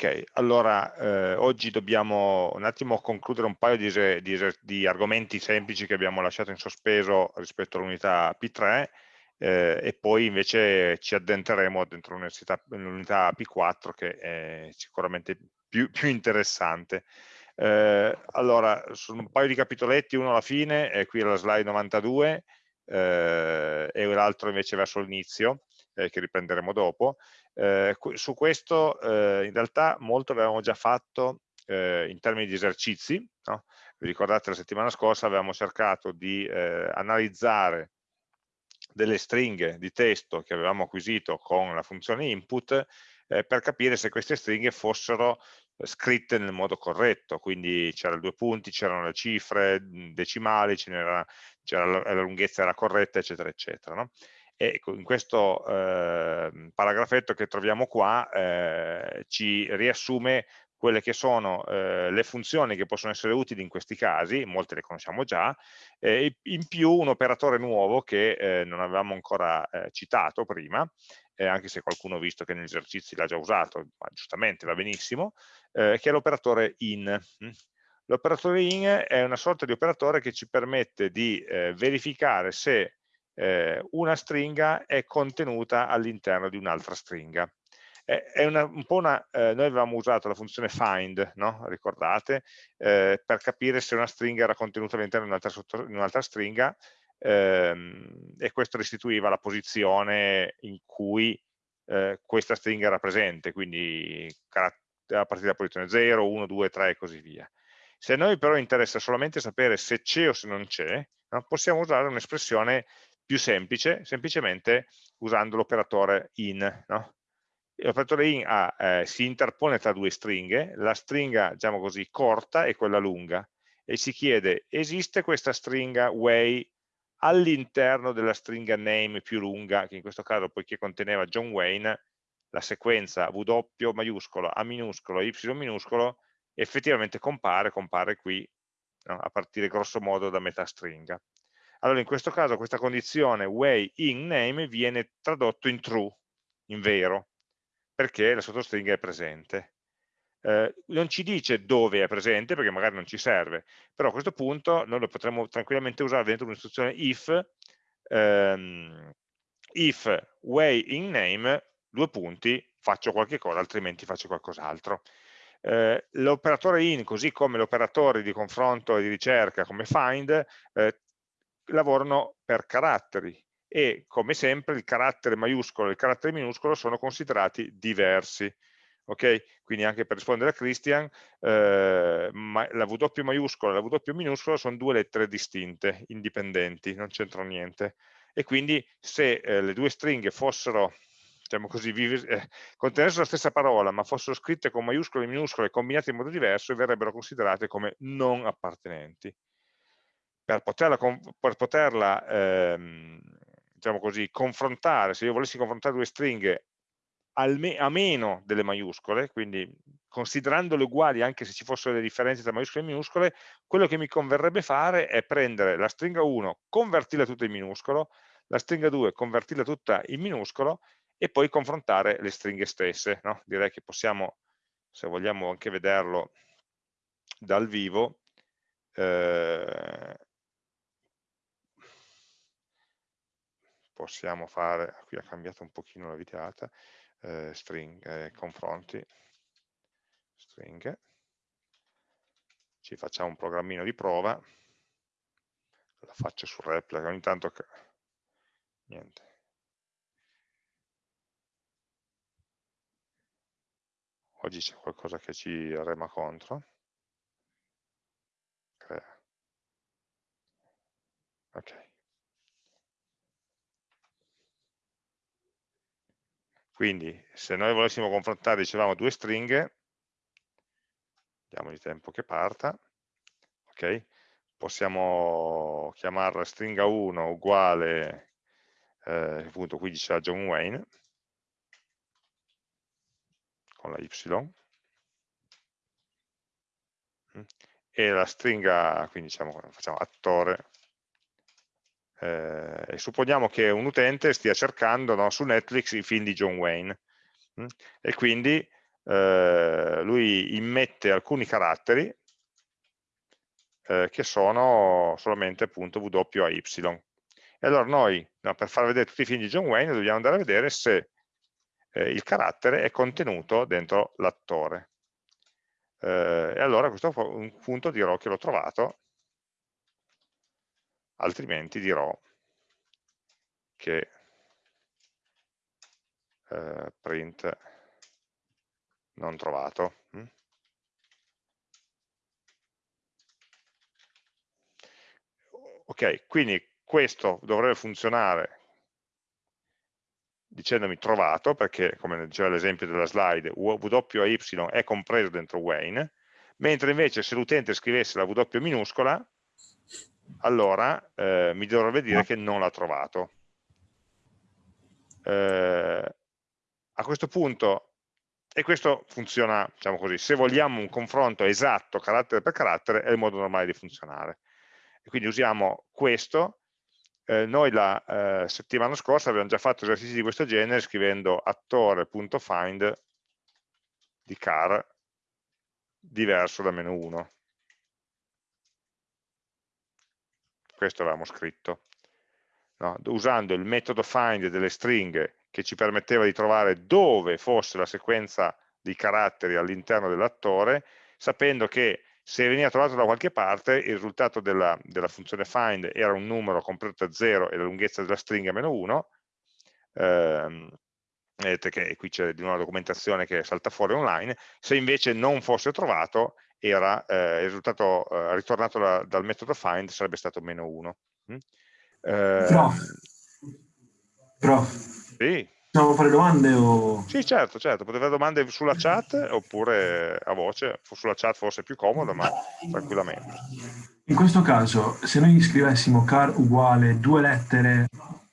Ok, allora eh, oggi dobbiamo un attimo concludere un paio di, di, di, argomenti semplici che abbiamo lasciato in sospeso rispetto all'unità P3 eh, e poi invece ci addentreremo dentro l'unità P4 che è sicuramente più, più interessante. Eh, allora, sono un paio di capitoletti, uno alla fine, è qui alla slide 92 eh, e l'altro invece verso l'inizio, eh, che riprenderemo dopo. Eh, su questo eh, in realtà molto avevamo già fatto eh, in termini di esercizi, no? vi ricordate la settimana scorsa avevamo cercato di eh, analizzare delle stringhe di testo che avevamo acquisito con la funzione input per capire se queste stringhe fossero scritte nel modo corretto, quindi c'erano due punti, c'erano le cifre decimali, c'era la, la lunghezza era corretta, eccetera, eccetera. No? Ecco, in questo eh, paragrafetto che troviamo qua eh, ci riassume quelle che sono eh, le funzioni che possono essere utili in questi casi, molte le conosciamo già, e in più un operatore nuovo che eh, non avevamo ancora eh, citato prima, eh, anche se qualcuno ha visto che negli esercizi l'ha già usato, ma giustamente va benissimo, che è l'operatore in. L'operatore in è una sorta di operatore che ci permette di verificare se eh, una stringa è contenuta all'interno di un'altra stringa. Una, un una, eh, noi avevamo usato la funzione find, no? ricordate, eh, per capire se una stringa era contenuta all'interno di un'altra un stringa ehm, e questo restituiva la posizione in cui eh, questa stringa era presente, quindi a partire dalla posizione 0, 1, 2, 3 e così via. Se a noi però interessa solamente sapere se c'è o se non c'è, no? possiamo usare un'espressione più semplice, semplicemente usando l'operatore in. No? L'operatore in ha, eh, si interpone tra due stringhe, la stringa diciamo così, corta e quella lunga, e si chiede esiste questa stringa way all'interno della stringa name più lunga, che in questo caso poiché conteneva John Wayne, la sequenza W maiuscolo, A minuscolo, Y minuscolo, effettivamente compare, compare qui, no? a partire grosso modo da metà stringa. Allora in questo caso questa condizione way in name viene tradotto in true, in vero, perché la sottostringa è presente. Eh, non ci dice dove è presente, perché magari non ci serve, però a questo punto noi lo potremmo tranquillamente usare dentro un'istruzione if, ehm, if way in name, due punti, faccio qualche cosa, altrimenti faccio qualcos'altro. Eh, l'operatore in, così come l'operatore di confronto e di ricerca come find, eh, lavorano per caratteri e come sempre il carattere maiuscolo e il carattere minuscolo sono considerati diversi. ok? Quindi anche per rispondere a Christian, eh, ma la W maiuscola e la W minuscola sono due lettere distinte, indipendenti, non c'entrano niente. E quindi se eh, le due stringhe fossero, diciamo così, eh, contenessero la stessa parola, ma fossero scritte con maiuscole e minuscole combinate in modo diverso, verrebbero considerate come non appartenenti per poterla, per poterla ehm, diciamo così, confrontare, se io volessi confrontare due stringhe a meno delle maiuscole, quindi considerandole uguali anche se ci fossero delle differenze tra maiuscole e minuscole, quello che mi converrebbe fare è prendere la stringa 1, convertirla tutta in minuscolo, la stringa 2, convertirla tutta in minuscolo e poi confrontare le stringhe stesse. No? Direi che possiamo, se vogliamo anche vederlo dal vivo, eh, possiamo fare, qui ha cambiato un pochino la videata, eh, string, eh, confronti, stringhe, ci facciamo un programmino di prova, la faccio su replica, ogni tanto niente. Oggi c'è qualcosa che ci rema contro. Crea. Ok. Quindi se noi volessimo confrontare, dicevamo, due stringhe, diamogli tempo che parta, ok? Possiamo chiamarla stringa 1 uguale, eh, appunto qui diceva John Wayne, con la Y, e la stringa, quindi diciamo, facciamo attore eh, supponiamo che un utente stia cercando no, su Netflix i film di John Wayne mh? Mm? e quindi eh, lui immette alcuni caratteri eh, che sono solamente appunto W a Y. E allora noi, no, per far vedere tutti i film di John Wayne, dobbiamo andare a vedere se eh, il carattere è contenuto dentro l'attore. Eh, e allora a questo punto dirò che l'ho trovato, altrimenti dirò che eh, print non trovato. Mm? Ok, quindi questo dovrebbe funzionare dicendomi trovato, perché come diceva l'esempio della slide, W a Y è compreso dentro Wayne, mentre invece se l'utente scrivesse la W minuscola, allora eh, mi dovrebbe dire che non l'ha trovato. Eh, a questo punto, e questo funziona, diciamo così, se vogliamo un confronto esatto carattere per carattere, è il modo normale di funzionare. E quindi usiamo questo, eh, noi la eh, settimana scorsa abbiamo già fatto esercizi di questo genere scrivendo attore.find di car diverso da meno 1. Questo avevamo scritto. No, usando il metodo find delle stringhe che ci permetteva di trovare dove fosse la sequenza di caratteri all'interno dell'attore, sapendo che se veniva trovato da qualche parte il risultato della, della funzione find era un numero compreso da 0 e la lunghezza della stringa meno 1, ehm, vedete che qui c'è di nuovo la documentazione che salta fuori online, se invece non fosse trovato era, eh, il risultato eh, ritornato da, dal metodo find sarebbe stato meno 1. Mm? Eh, prof, prof. Sì. Possiamo fare domande o... Sì, certo, certo, potete fare domande sulla chat oppure a voce, sulla chat forse è più comodo, ma tranquillamente. In questo caso, se noi scrivessimo car uguale due lettere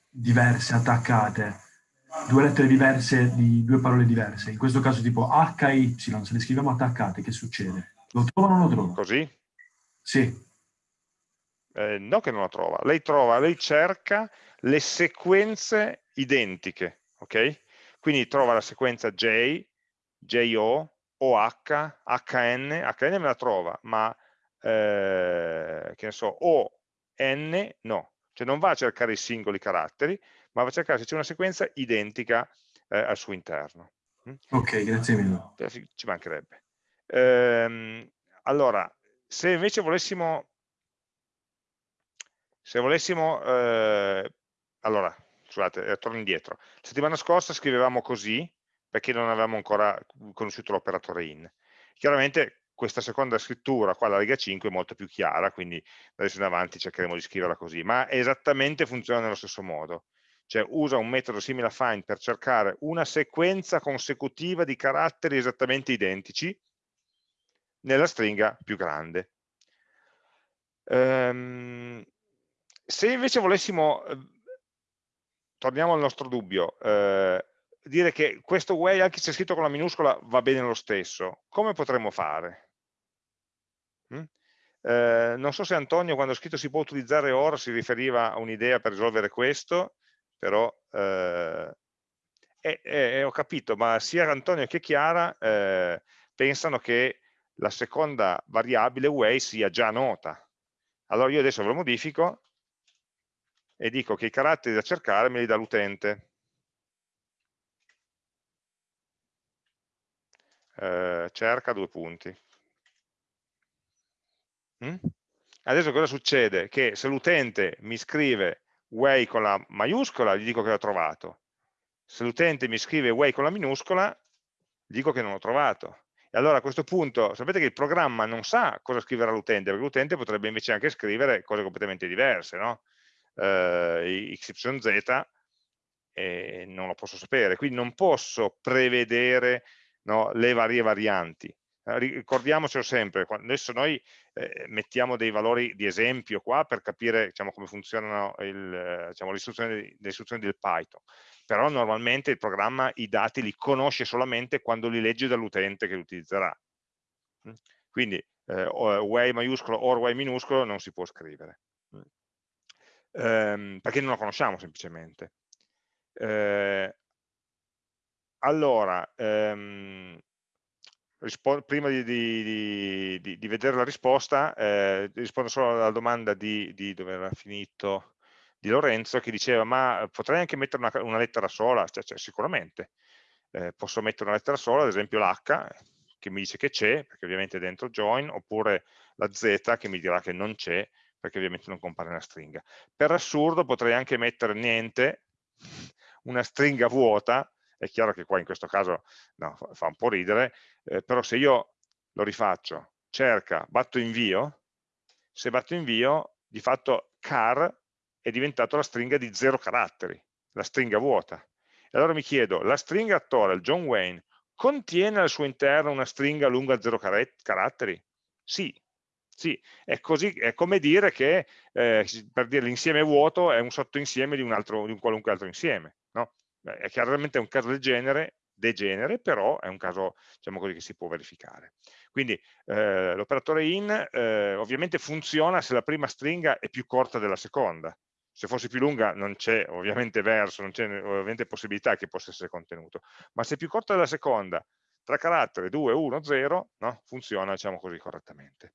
diverse attaccate, due lettere diverse di due parole diverse, in questo caso tipo H e Y, se le scriviamo attaccate, che succede? Lo trova o non lo trova? Così? Sì. Eh, no che non lo trova, lei trova, lei cerca le sequenze identiche ok? Quindi trova la sequenza J, JO, OH, HN, HN me la trova, ma eh, che ne so, O, N, no. Cioè non va a cercare i singoli caratteri, ma va a cercare se c'è una sequenza identica eh, al suo interno. Mm? Ok, grazie mille. Ci mancherebbe. Ehm, allora, se invece volessimo, se volessimo, eh, allora, scusate, eh, torno indietro. La settimana scorsa scrivevamo così perché non avevamo ancora conosciuto l'operatore in. Chiaramente questa seconda scrittura, qua la riga 5, è molto più chiara, quindi adesso in avanti cercheremo di scriverla così, ma esattamente funziona nello stesso modo. Cioè usa un metodo simile a find per cercare una sequenza consecutiva di caratteri esattamente identici nella stringa più grande. Um, se invece volessimo torniamo al nostro dubbio, eh, dire che questo way, anche se è scritto con la minuscola, va bene lo stesso, come potremmo fare? Mm? Eh, non so se Antonio quando ha scritto si può utilizzare ora si riferiva a un'idea per risolvere questo, però eh, eh, eh ho capito, ma sia Antonio che Chiara eh, pensano che la seconda variabile way sia già nota. Allora io adesso ve lo modifico e dico che i caratteri da cercare me li dà l'utente. Eh, cerca due punti. Mm? Adesso cosa succede? Che se l'utente mi scrive way con la maiuscola, gli dico che l'ho trovato. Se l'utente mi scrive way con la minuscola, gli dico che non l'ho trovato. E allora a questo punto, sapete che il programma non sa cosa scriverà l'utente, perché l'utente potrebbe invece anche scrivere cose completamente diverse, no? eh, XYZ e non lo posso sapere, quindi non posso prevedere no, le varie varianti. Eh, ricordiamocelo sempre, adesso noi eh, mettiamo dei valori di esempio qua per capire diciamo, come funzionano diciamo, le, istruzioni, le istruzioni del Python, però normalmente il programma i dati li conosce solamente quando li legge dall'utente che li utilizzerà. Mm? Quindi eh, way maiuscolo or way minuscolo non si può scrivere ehm, perché non la conosciamo semplicemente. Eh, allora, ehm, prima di, di, di, di, vedere la risposta, eh, rispondo solo alla domanda di, dove era finito, di Lorenzo, che diceva, ma potrei anche mettere una, una lettera sola? Cioè, cioè, sicuramente. Eh, posso mettere una lettera sola, ad esempio l'H, che mi dice che c'è, perché ovviamente è dentro join, oppure la Z che mi dirà che non c'è, perché ovviamente non compare nella stringa. Per assurdo potrei anche mettere niente, una stringa vuota, è chiaro che qua in questo caso no, fa un po' ridere, eh, però se io lo rifaccio, cerca, batto invio, se batto invio, di fatto car è diventato la stringa di zero caratteri, la stringa vuota. E allora mi chiedo, la stringa attore, il John Wayne, contiene al suo interno una stringa lunga zero caratteri? Sì, sì, è, così, è come dire che eh, per dire l'insieme vuoto è un sottoinsieme di un, altro, di un qualunque altro insieme. No? È chiaramente un caso del genere, degenere, però è un caso diciamo così, che si può verificare. Quindi eh, l'operatore in eh, ovviamente funziona se la prima stringa è più corta della seconda. Se fosse più lunga non c'è ovviamente verso, non c'è ovviamente possibilità che possa essere contenuto, ma se è più corta della seconda, tra caratteri 2, 1, 0, no? funziona diciamo così correttamente.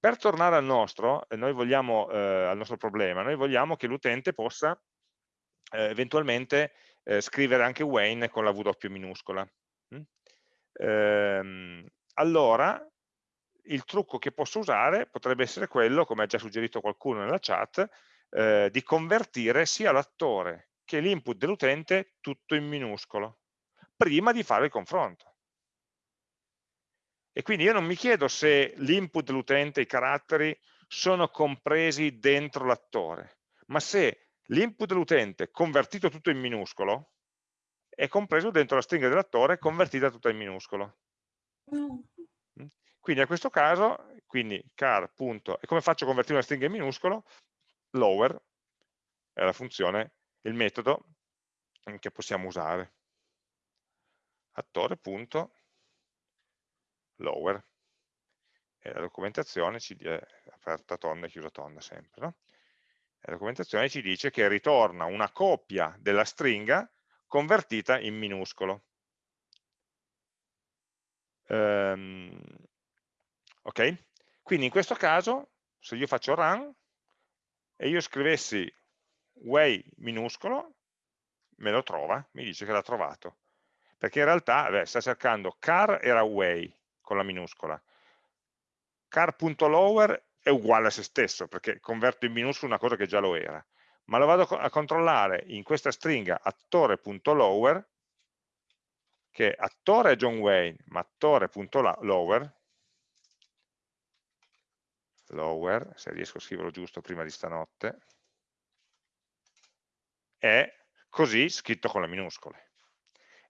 Per tornare al nostro, noi vogliamo, eh, al nostro problema, noi vogliamo che l'utente possa eh, eventualmente eh, scrivere anche Wayne con la W minuscola. Mm? Ehm, allora, il trucco che posso usare potrebbe essere quello, come ha già suggerito qualcuno nella chat, eh, di convertire sia l'attore che l'input dell'utente tutto in minuscolo, prima di fare il confronto. E quindi io non mi chiedo se l'input dell'utente, i caratteri, sono compresi dentro l'attore, ma se l'input dell'utente convertito tutto in minuscolo è compreso dentro la stringa dell'attore convertita tutta in minuscolo. Mm. Quindi a questo caso, quindi car. Punto, e come faccio a convertire una stringa in minuscolo? Lower è la funzione, il metodo che possiamo usare. Attore. Punto, lower. E la documentazione ci dice, aperta tonda e chiusa tonda sempre, no? la documentazione ci dice che ritorna una coppia della stringa convertita in minuscolo. Um, ok? Quindi in questo caso, se io faccio run e io scrivessi way minuscolo, me lo trova, mi dice che l'ha trovato. Perché in realtà beh, sta cercando car era way, con la minuscola. car.lower è uguale a se stesso, perché converto in minuscolo una cosa che già lo era. Ma lo vado a controllare in questa stringa attore.lower, che attore è John Wayne, ma attore.lower, lower, se riesco a scriverlo giusto prima di stanotte, è così scritto con le minuscole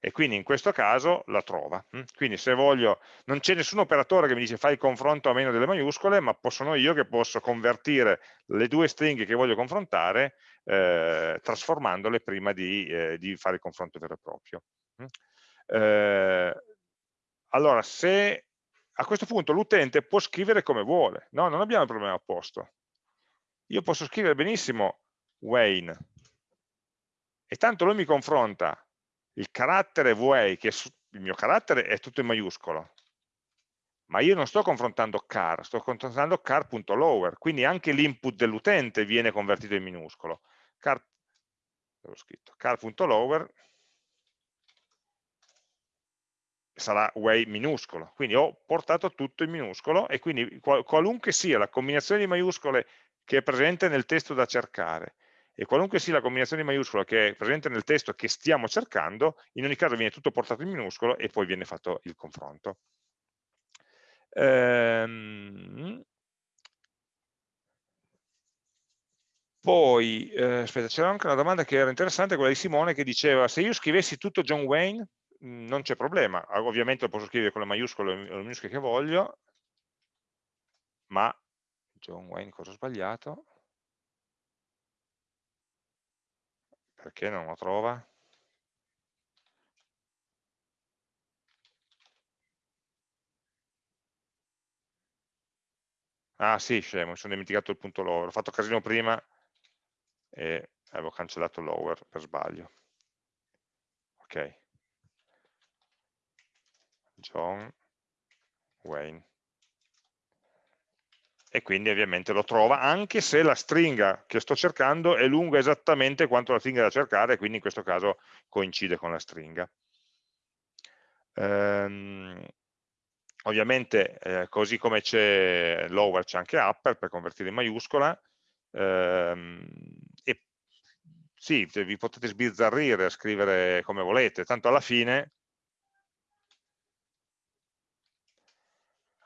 e quindi in questo caso la trova. Hm? Quindi se voglio, non c'è nessun operatore che mi dice fai il confronto a meno delle maiuscole, ma sono io che posso convertire le due stringhe che voglio confrontare eh, trasformandole prima di, eh, di, fare il confronto vero e proprio. Hm? Eh, allora, se a questo punto l'utente può scrivere come vuole, no? non abbiamo il problema opposto. Io posso scrivere benissimo Wayne, e tanto lui mi confronta il carattere way, che il mio carattere è tutto in maiuscolo, ma io non sto confrontando car, sto confrontando car.lower, quindi anche l'input dell'utente viene convertito in minuscolo. car, car.lower sarà way minuscolo, quindi ho portato tutto in minuscolo e quindi qualunque sia la combinazione di maiuscole che è presente nel testo da cercare e qualunque sia la combinazione maiuscola che è presente nel testo che stiamo cercando, in ogni caso viene tutto portato in minuscolo e poi viene fatto il confronto. Ehm... Poi, eh, aspetta, c'era anche una domanda che era interessante, quella di Simone, che diceva se io scrivessi tutto John Wayne, non c'è problema, ovviamente lo posso scrivere con le maiuscole o le minuscole che voglio, ma John Wayne, cosa ho sbagliato? Perché non lo trova? Ah sì, scemo, mi sono dimenticato il punto lower. Ho fatto casino prima e avevo cancellato lower per sbaglio. Ok. John Wayne. E quindi ovviamente lo trova, anche se la stringa che sto cercando è lunga esattamente quanto la stringa da cercare, quindi in questo caso coincide con la stringa. Ehm, ovviamente, eh, così come c'è lower, c'è anche upper per convertire in maiuscola, ehm, e sì, vi potete sbizzarrire a scrivere come volete, tanto alla fine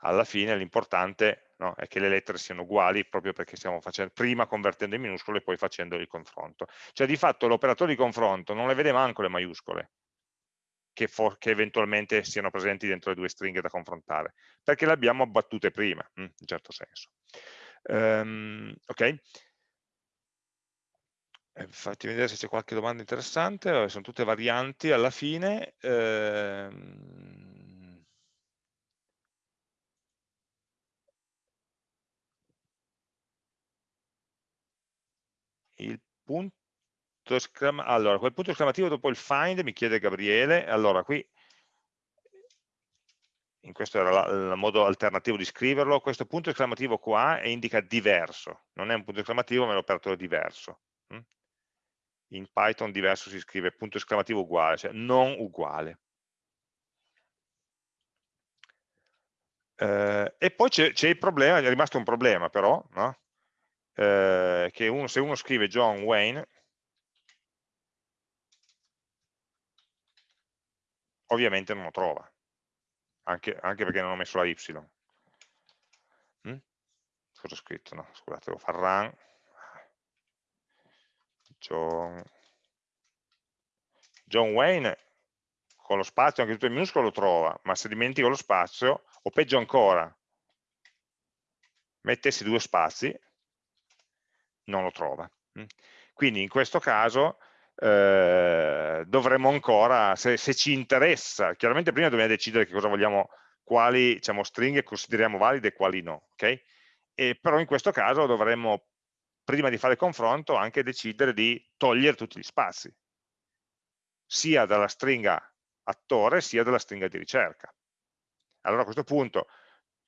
alla fine l'importante no, è che le lettere siano uguali proprio perché stiamo facendo, prima convertendo in minuscole e poi facendo il confronto. Cioè di fatto l'operatore di confronto non le vede manco le maiuscole, che, che, eventualmente siano presenti dentro le due stringhe da confrontare, perché le abbiamo abbattute prima, hm, in certo senso. Um, ok? Eh, fatti vedere se c'è qualche domanda interessante, sono tutte varianti alla fine. Ehm il punto esclamativo, allora, quel punto esclamativo dopo il find mi chiede Gabriele, allora qui, in questo era il modo alternativo di scriverlo, questo punto esclamativo qua indica diverso, non è un punto esclamativo ma è l'operatore diverso. Hm? In Python diverso si scrive punto esclamativo uguale, cioè non uguale. Eh, e poi c'è il problema, è rimasto un problema però, no? Eh, che uno, se uno scrive John Wayne, ovviamente non lo trova, anche, anche perché non ho messo la Y. Mm? Cosa ho scritto? No, scusate, devo far run. John, John Wayne con lo spazio anche tutto in minuscolo lo trova, ma se dimentico lo spazio, o peggio ancora, mettessi due spazi, non lo trova. Mm. Quindi in questo caso eh, dovremmo ancora, se, se, ci interessa, chiaramente prima dobbiamo decidere che cosa vogliamo, quali diciamo, stringhe consideriamo valide e quali no, ok? E, però in questo caso dovremmo, prima di fare il confronto, anche decidere di togliere tutti gli spazi, sia dalla stringa attore sia dalla stringa di ricerca. Allora a questo punto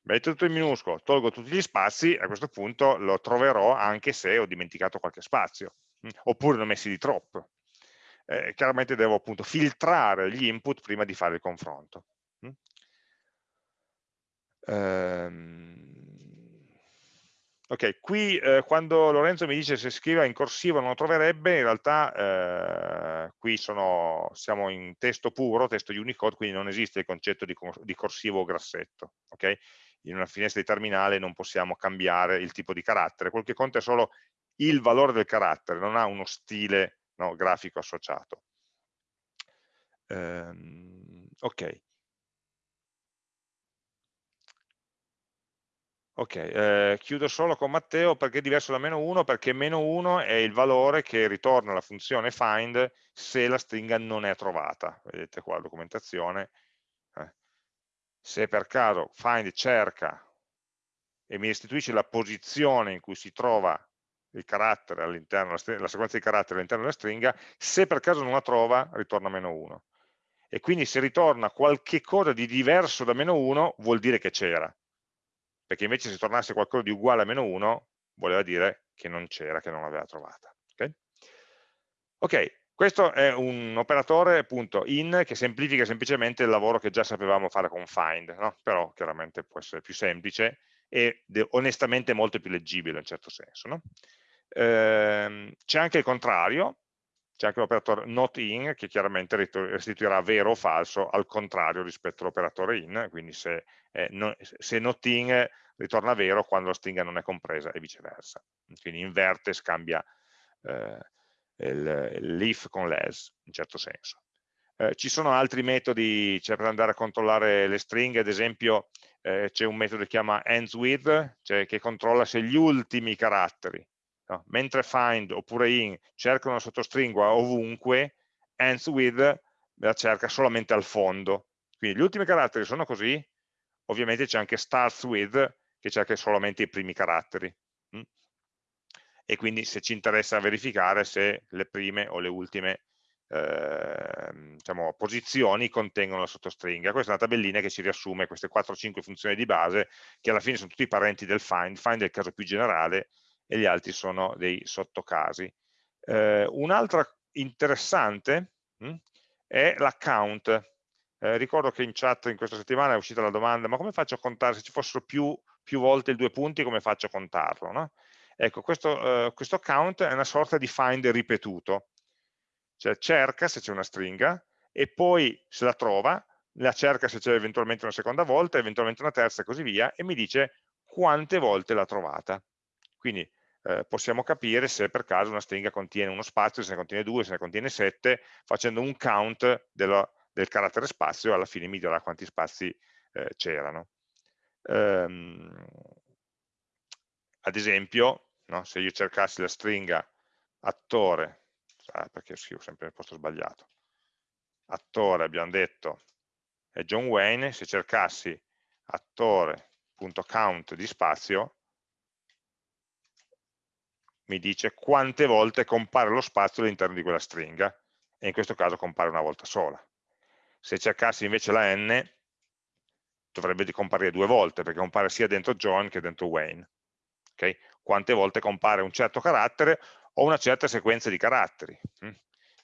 metto tutto in minuscolo, tolgo tutti gli spazi, a questo punto lo troverò anche se ho dimenticato qualche spazio, mm, oppure ne ho messi di troppo. Eh, chiaramente devo appunto filtrare gli input prima di fare il confronto. Mm. Ehm, ok, qui eh, quando Lorenzo mi dice se scriva in corsivo non lo troverebbe, in realtà eh, qui sono, siamo in testo puro, testo Unicode, quindi non esiste il concetto di, di corsivo o grassetto. Okay? In una finestra di terminale non possiamo cambiare il tipo di carattere, quel che conta è solo il valore del carattere, non ha uno stile no, grafico associato. Um, ok. Ok, eh, chiudo solo con Matteo perché è diverso da meno 1, perché meno 1 è il valore che ritorna alla funzione find se la stringa non è trovata. Vedete qua la documentazione, se per caso find cerca e mi restituisce la posizione in cui si trova il carattere all'interno, la, sequenza di caratteri all'interno della stringa, se per caso non la trova ritorna meno 1. E quindi se ritorna qualche cosa di diverso da meno 1 vuol dire che c'era, perché invece se tornasse qualcosa di uguale a meno 1 voleva dire che non c'era, che non l'aveva trovata. Ok, okay questo è un operatore appunto in che semplifica semplicemente il lavoro che già sapevamo fare con find, no? però chiaramente può essere più semplice e onestamente molto più leggibile in certo senso. No? Ehm, c'è anche il contrario, c'è anche l'operatore not in che chiaramente restituirà vero o falso al contrario rispetto all'operatore in, quindi se, eh, no, se not in ritorna vero quando la stringa non è compresa e viceversa. Quindi inverte, scambia eh, l'if con l'else, in certo senso. Eh, ci sono altri metodi cioè per andare a controllare le stringhe, ad esempio eh, c'è un metodo che chiama ends cioè che controlla se gli ultimi caratteri, no? mentre find oppure in cercano una sottostringa ovunque, ends la cerca solamente al fondo. Quindi gli ultimi caratteri sono così, ovviamente c'è anche starts with che cerca solamente i primi caratteri e quindi se ci interessa verificare se le prime o le ultime eh, diciamo, posizioni contengono la sottostringa. Questa è una tabellina che ci riassume queste 4-5 funzioni di base, che alla fine sono tutti parenti del find, find è il caso più generale e gli altri sono dei sottocasi. Eh, Un'altra interessante mh, hm, è l'account. Eh, ricordo che in chat in questa settimana è uscita la domanda, ma come faccio a contare, se ci fossero più, più volte i due punti, come faccio a contarlo? No? Ecco, questo, eh, questo count è una sorta di find ripetuto, cioè cerca se c'è una stringa e poi se la trova, la cerca se c'è eventualmente una seconda volta, eventualmente una terza e così via, e mi dice quante volte l'ha trovata. Quindi eh, possiamo capire se per caso una stringa contiene uno spazio, se ne contiene due, se ne contiene sette, facendo un count dello, del carattere spazio, alla fine mi dirà quanti spazi eh, c'erano. Um, ad esempio, no? se io cercassi la stringa attore, ah, perché scrivo sempre nel posto sbagliato, attore abbiamo detto è John Wayne, se cercassi attore.count di spazio, mi dice quante volte compare lo spazio all'interno di quella stringa, e in questo caso compare una volta sola. Se cercassi invece la n, dovrebbe comparire due volte, perché compare sia dentro John che dentro Wayne. Okay? Quante volte compare un certo carattere o una certa sequenza di caratteri. Mm?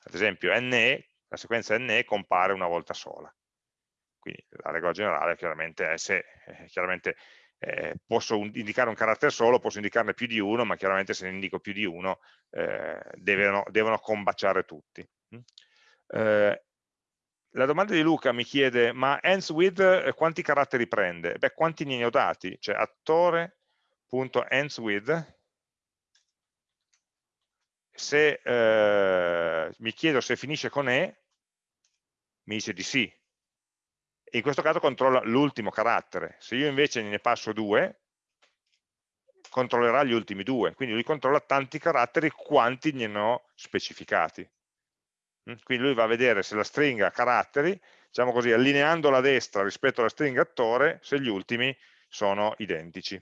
Ad esempio NE, la sequenza NE compare una volta sola. Quindi la regola generale chiaramente è se eh, chiaramente, eh, posso indicare un carattere solo, posso indicarne più di uno, ma chiaramente se ne indico più di uno eh, devono, devono, combaciare tutti. Mm? Eh, la domanda di Luca mi chiede, ma ends with eh, quanti caratteri prende? Beh, quanti ne ho dati? Cioè attore.ends with se eh, mi chiedo se finisce con E, mi dice di sì. In questo caso controlla l'ultimo carattere. Se io invece ne passo due, controllerà gli ultimi due. Quindi lui controlla tanti caratteri quanti ne ho specificati. Mm? Quindi lui va a vedere se la stringa caratteri, diciamo così, allineando a destra rispetto alla stringa attore, se gli ultimi sono identici.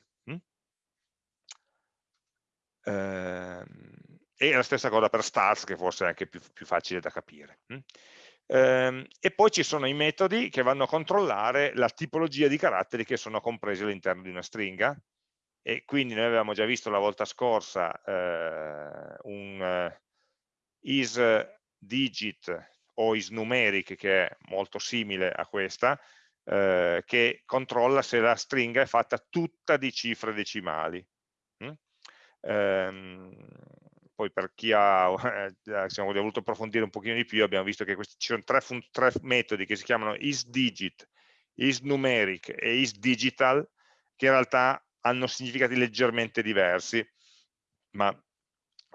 Mm? Ehm e la stessa cosa per stars che forse è anche più, più facile da capire. Mm? Ehm, e poi ci sono i metodi che vanno a controllare la tipologia di caratteri che sono compresi all'interno di una stringa e quindi noi avevamo già visto la volta scorsa eh, un uh, isDigit o isNumeric che è molto simile a questa eh, che controlla se la stringa è fatta tutta di cifre decimali. Ehm, poi per chi ha eh, diciamo, voluto approfondire un pochino di più abbiamo visto che questi, ci sono tre, tre metodi che si chiamano isDigit, isNumeric e isDigital che in realtà hanno significati leggermente diversi ma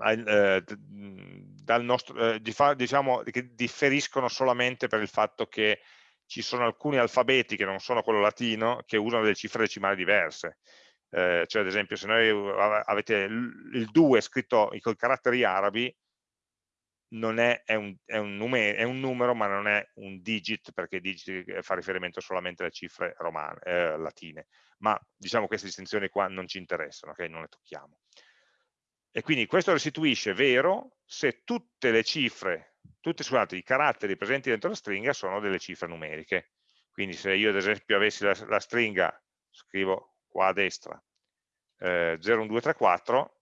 eh, dal nostro, eh, diciamo che differiscono solamente per il fatto che ci sono alcuni alfabeti che non sono quello latino che usano delle cifre decimali diverse eh, cioè ad esempio se noi avete il 2 scritto con caratteri arabi non è, è, un, è, un numero, è, un, numero, ma non è un digit perché digit eh, fa riferimento solamente alle cifre romane, eh, latine. Ma diciamo queste distinzioni qua non ci interessano, ok? non le tocchiamo. E quindi questo restituisce vero se tutte le cifre tutti i caratteri presenti dentro la stringa sono delle cifre numeriche. Quindi se io ad esempio avessi la, la stringa scrivo qua a destra, eh, 01234,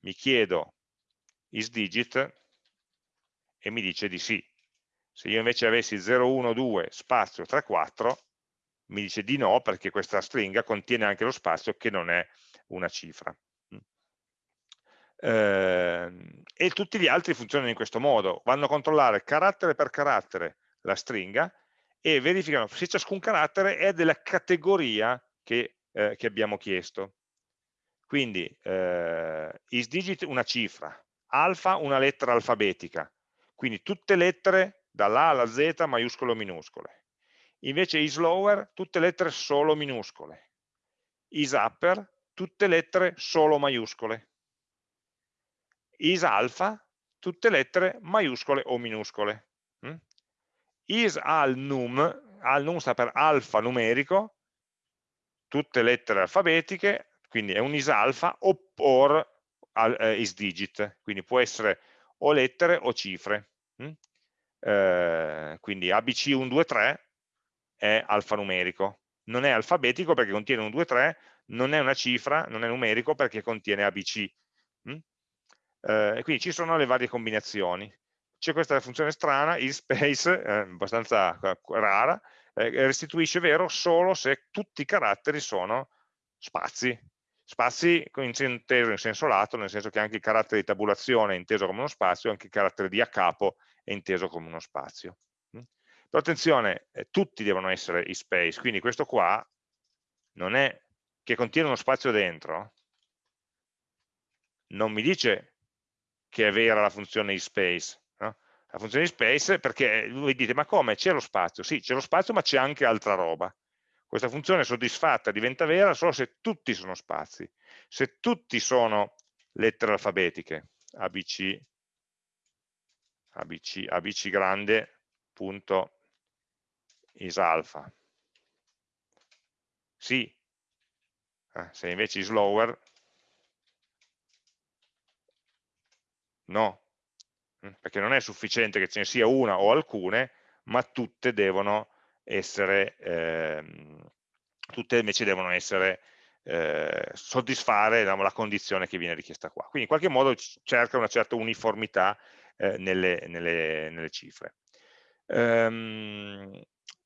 mi chiedo isDigit e mi dice di sì. Se io invece avessi 012 spazio 34, mi dice di no perché questa stringa contiene anche lo spazio che non è una cifra. Eh, e tutti gli altri funzionano in questo modo, vanno a controllare carattere per carattere la stringa e verificano se ciascun carattere è della categoria che eh, che abbiamo chiesto. Quindi eh, isDigit una cifra, alfa una lettera alfabetica, quindi tutte lettere dall'A alla Z maiuscole o minuscole. Invece isLower tutte lettere solo minuscole. isUpper tutte lettere solo maiuscole. isalpha tutte lettere maiuscole o minuscole. Mm? al sta per alfa numerico, tutte lettere alfabetiche, quindi è un isalfa, or eh, quindi può essere o lettere o cifre. Mm? eh, quindi ABC 1, 2, 3 è alfanumerico, non è alfabetico perché contiene 1, 2, 3, non è una cifra, non è numerico perché contiene ABC. Mm? Eh, e quindi ci sono le varie combinazioni. C'è questa funzione strana, isSpace, eh, abbastanza rara, eh, restituisce vero solo se tutti i caratteri sono spazi. Spazi inteso in senso lato, nel senso che anche il carattere di tabulazione è inteso come uno spazio, anche il carattere di a capo è inteso come uno spazio. Mm? Però attenzione, eh, tutti devono essere ispace, quindi questo qua non è che contiene uno spazio dentro, non mi dice che è vera la funzione ispace? La funzione ispace perché voi dite ma come c'è lo spazio? Sì, c'è lo spazio ma c'è anche altra roba. Questa funzione soddisfatta diventa vera solo se tutti sono spazi, se tutti sono lettere alfabetiche, ABC, ABC, ABC grande, punto, is alpha. Sì, eh, se invece is lower, no, perché non è sufficiente che ce ne sia una o alcune, ma tutte devono essere, ehm, tutte invece devono essere, eh, soddisfare diciamo, la condizione che viene richiesta qua. Quindi in qualche modo cerca una certa uniformità eh, nelle, nelle, nelle, cifre. Um,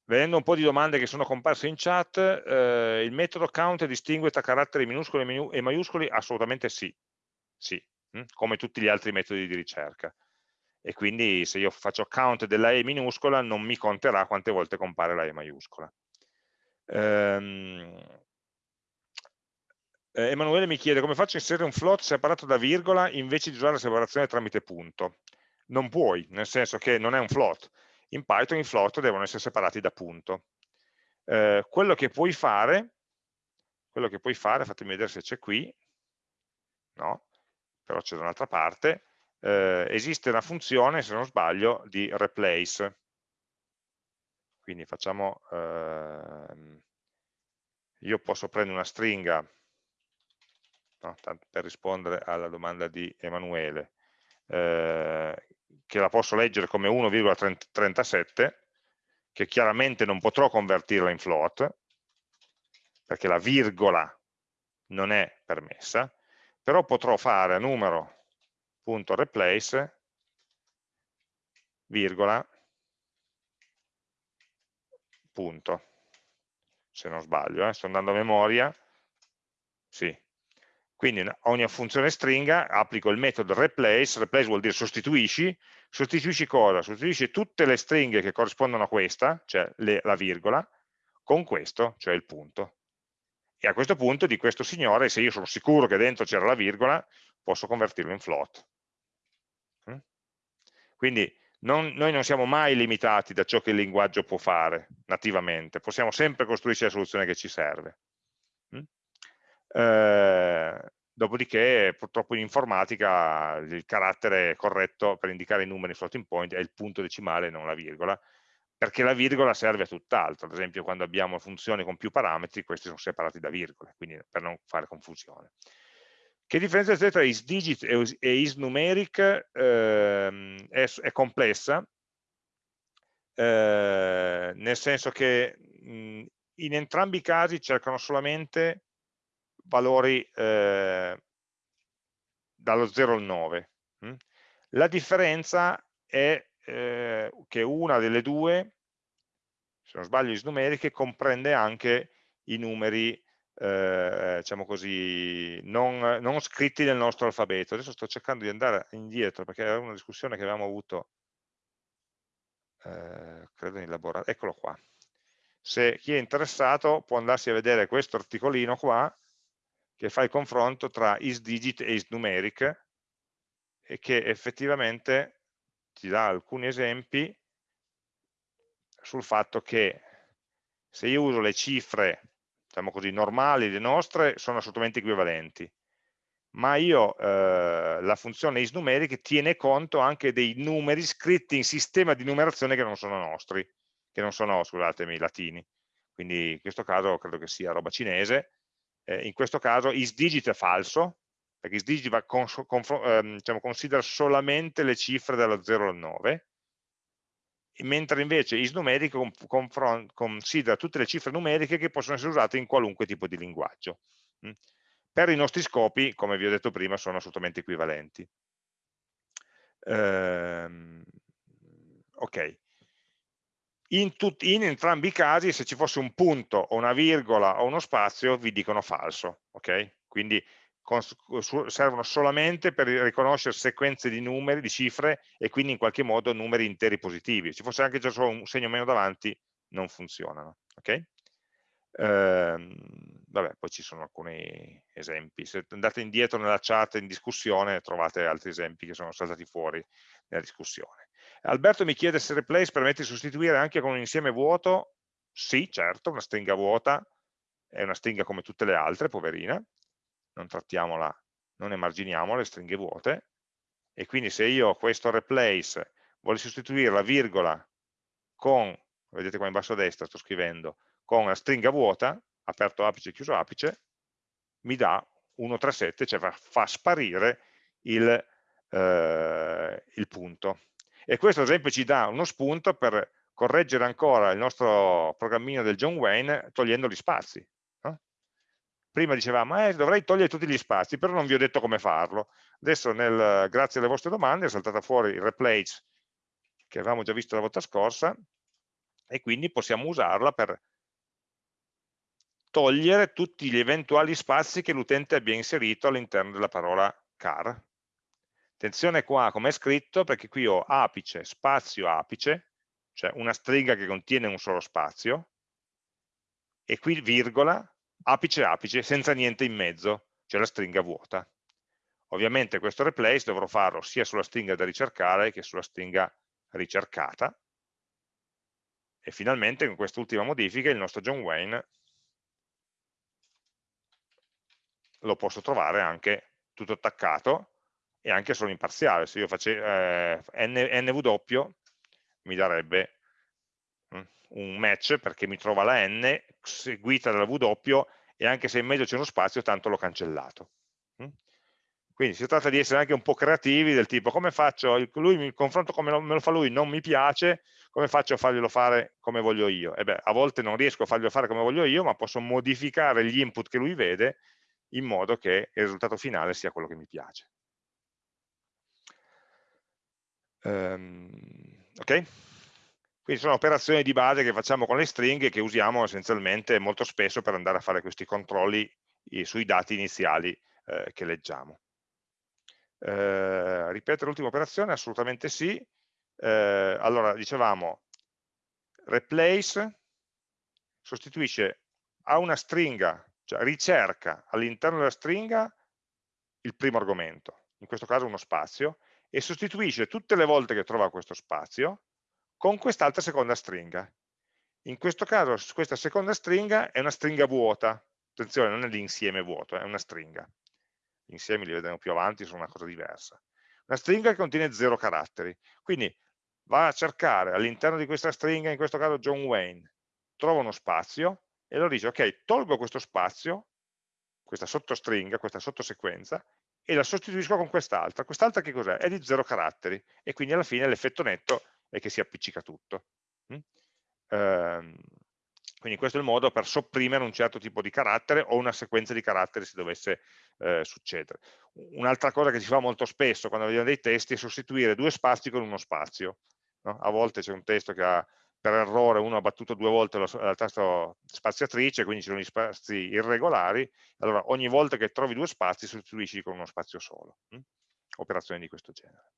vedendo un po' di domande che sono comparse in chat, eh, il metodo count distingue tra caratteri minuscoli e maiuscoli? Assolutamente sì, sì, hm? come tutti gli altri metodi di ricerca e quindi se io faccio count della E minuscola non mi conterà quante volte compare la E maiuscola. Ehm, eh, Emanuele mi chiede come faccio a inserire un float separato da virgola invece di usare la separazione tramite punto. Non puoi, nel senso che non è un float. In Python i float devono essere separati da punto. Eh, quello che puoi fare, quello che puoi fare, fatemi vedere se c'è qui, no, però c'è da un'altra parte, eh, esiste una funzione, se non sbaglio, di replace. Quindi facciamo, ehm, io posso prendere una stringa, no, per rispondere alla domanda di Emanuele, eh, che la posso leggere come 1,37, che chiaramente non potrò convertirla in float, perché la virgola non è permessa, però potrò fare a numero punto replace virgola punto se non sbaglio, eh, sto andando a memoria sì, quindi ogni funzione stringa applico il metodo replace, replace vuol dire sostituisci, sostituisci cosa? Sostituisci tutte le stringhe che corrispondono a questa, cioè le, la virgola, con questo, cioè il punto. E a questo punto di questo signore, se io sono sicuro che dentro c'era la virgola, posso convertirlo in float. Quindi non, noi non siamo mai limitati da ciò che il linguaggio può fare nativamente, possiamo sempre costruirci la soluzione che ci serve. Mm? Eh, dopodiché purtroppo in informatica il carattere corretto per indicare i numeri floating point è il punto decimale, non la virgola, perché la virgola serve a tutt'altro, ad esempio quando abbiamo funzioni con più parametri, questi sono separati da virgole, quindi per non fare confusione. Che differenza c'è tra isDigit e isNumeric? Eh, è, è, complessa, eh, nel senso che mh, in entrambi i casi cercano solamente valori eh, dallo 0 al 9. Mh? La differenza è eh, che una delle due, se non sbaglio isnumeriche, comprende anche i numeri eh, diciamo così, non, non, scritti nel nostro alfabeto. Adesso sto cercando di andare indietro perché era una discussione che avevamo avuto, eh, credo in laboratorio, eccolo qua. Se chi è interessato può andarsi a vedere questo articolino qua che fa il confronto tra isDigit e isNumeric e che effettivamente ti dà alcuni esempi sul fatto che se io uso le cifre diciamo così, normali, le nostre, sono assolutamente equivalenti. Ma io, eh, la funzione isNumeric tiene conto anche dei numeri scritti in sistema di numerazione che non sono nostri, che non sono, scusatemi, latini. Quindi in questo caso credo che sia roba cinese. Eh, in questo caso isDigit è falso, perché isDigit va con, con, ehm, diciamo, considera solamente le cifre dallo 0 al 9, mentre invece isnumerico considera tutte le cifre numeriche che possono essere usate in qualunque tipo di linguaggio. Mm. Per i nostri scopi, come vi ho detto prima, sono assolutamente equivalenti. Ehm, ok. In, in, entrambi i casi, se ci fosse un punto o una virgola o uno spazio, vi dicono falso. Ok? Quindi servono solamente per riconoscere sequenze di numeri, di cifre e quindi in qualche modo numeri interi positivi. Se fosse anche già solo un segno meno davanti, non funzionano. Okay? Ehm, vabbè, poi ci sono alcuni esempi. Se andate indietro nella chat in discussione trovate altri esempi che sono saltati fuori nella discussione. Alberto mi chiede se replace permette di sostituire anche con un insieme vuoto. Sì, certo, una stringa vuota è una stringa come tutte le altre, poverina, non trattiamola, non emarginiamo le stringhe vuote, e quindi se io questo replace voglio sostituire la virgola con, vedete qua in basso a destra sto scrivendo, con la stringa vuota, aperto apice, chiuso apice, mi dà 137, cioè fa, sparire il, eh, il punto. E questo ad esempio ci dà uno spunto per correggere ancora il nostro programmino del John Wayne togliendo gli spazi prima dicevamo eh, dovrei togliere tutti gli spazi, però non vi ho detto come farlo. Adesso, nel, grazie alle vostre domande, è saltata fuori il replace che avevamo già visto la volta scorsa e quindi possiamo usarla per togliere tutti gli eventuali spazi che l'utente abbia inserito all'interno della parola car. Attenzione qua come è scritto, perché qui ho apice, spazio apice, cioè una stringa che contiene un solo spazio, e qui virgola, apice apice senza niente in mezzo, cioè la stringa vuota. Ovviamente questo replace dovrò farlo sia sulla stringa da ricercare che sulla stringa ricercata. E finalmente con quest'ultima modifica il nostro John Wayne lo posso trovare anche tutto attaccato e anche solo in parziale. Se io facessi eh, nw mi darebbe un match perché mi trova la n seguita dalla w e anche se in mezzo c'è uno spazio tanto l'ho cancellato. Mm? Quindi si tratta di essere anche un po' creativi del tipo come faccio, lui mi confronto come me lo fa lui, non mi piace, come faccio a farglielo fare come voglio io? E beh, a volte non riesco a farglielo fare come voglio io, ma posso modificare gli input che lui vede in modo che il risultato finale sia quello che mi piace. Um, ok? Quindi sono operazioni di base che facciamo con le stringhe che usiamo essenzialmente molto spesso per andare a fare questi controlli sui dati iniziali eh, che leggiamo. Eh, ripetere l'ultima operazione? Assolutamente sì. Eh, allora, dicevamo, replace sostituisce a una stringa, cioè ricerca all'interno della stringa il primo argomento, in questo caso uno spazio, e sostituisce tutte le volte che trova questo spazio con quest'altra seconda stringa. In questo caso questa seconda stringa è una stringa vuota, attenzione non è l'insieme vuoto, è una stringa. Gli insiemi li vedremo più avanti, sono una cosa diversa. Una stringa che contiene zero caratteri, quindi va a cercare all'interno di questa stringa, in questo caso John Wayne, trova uno spazio e lo dice ok, tolgo questo spazio, questa sottostringa, questa sottosequenza, e la sostituisco con quest'altra. Quest'altra che cos'è? È di zero caratteri e quindi alla fine l'effetto netto e che si appiccica tutto. Mm? Ehm, quindi questo è il modo per sopprimere un certo tipo di carattere o una sequenza di caratteri se dovesse eh, succedere. Un'altra cosa che si fa molto spesso quando vediamo dei testi è sostituire due spazi con uno spazio. No? A volte c'è un testo che ha per errore uno ha battuto due volte la, la tasta spaziatrice, quindi ci sono gli spazi irregolari, allora ogni volta che trovi due spazi sostituisci con uno spazio solo. Hm? Operazioni di questo genere.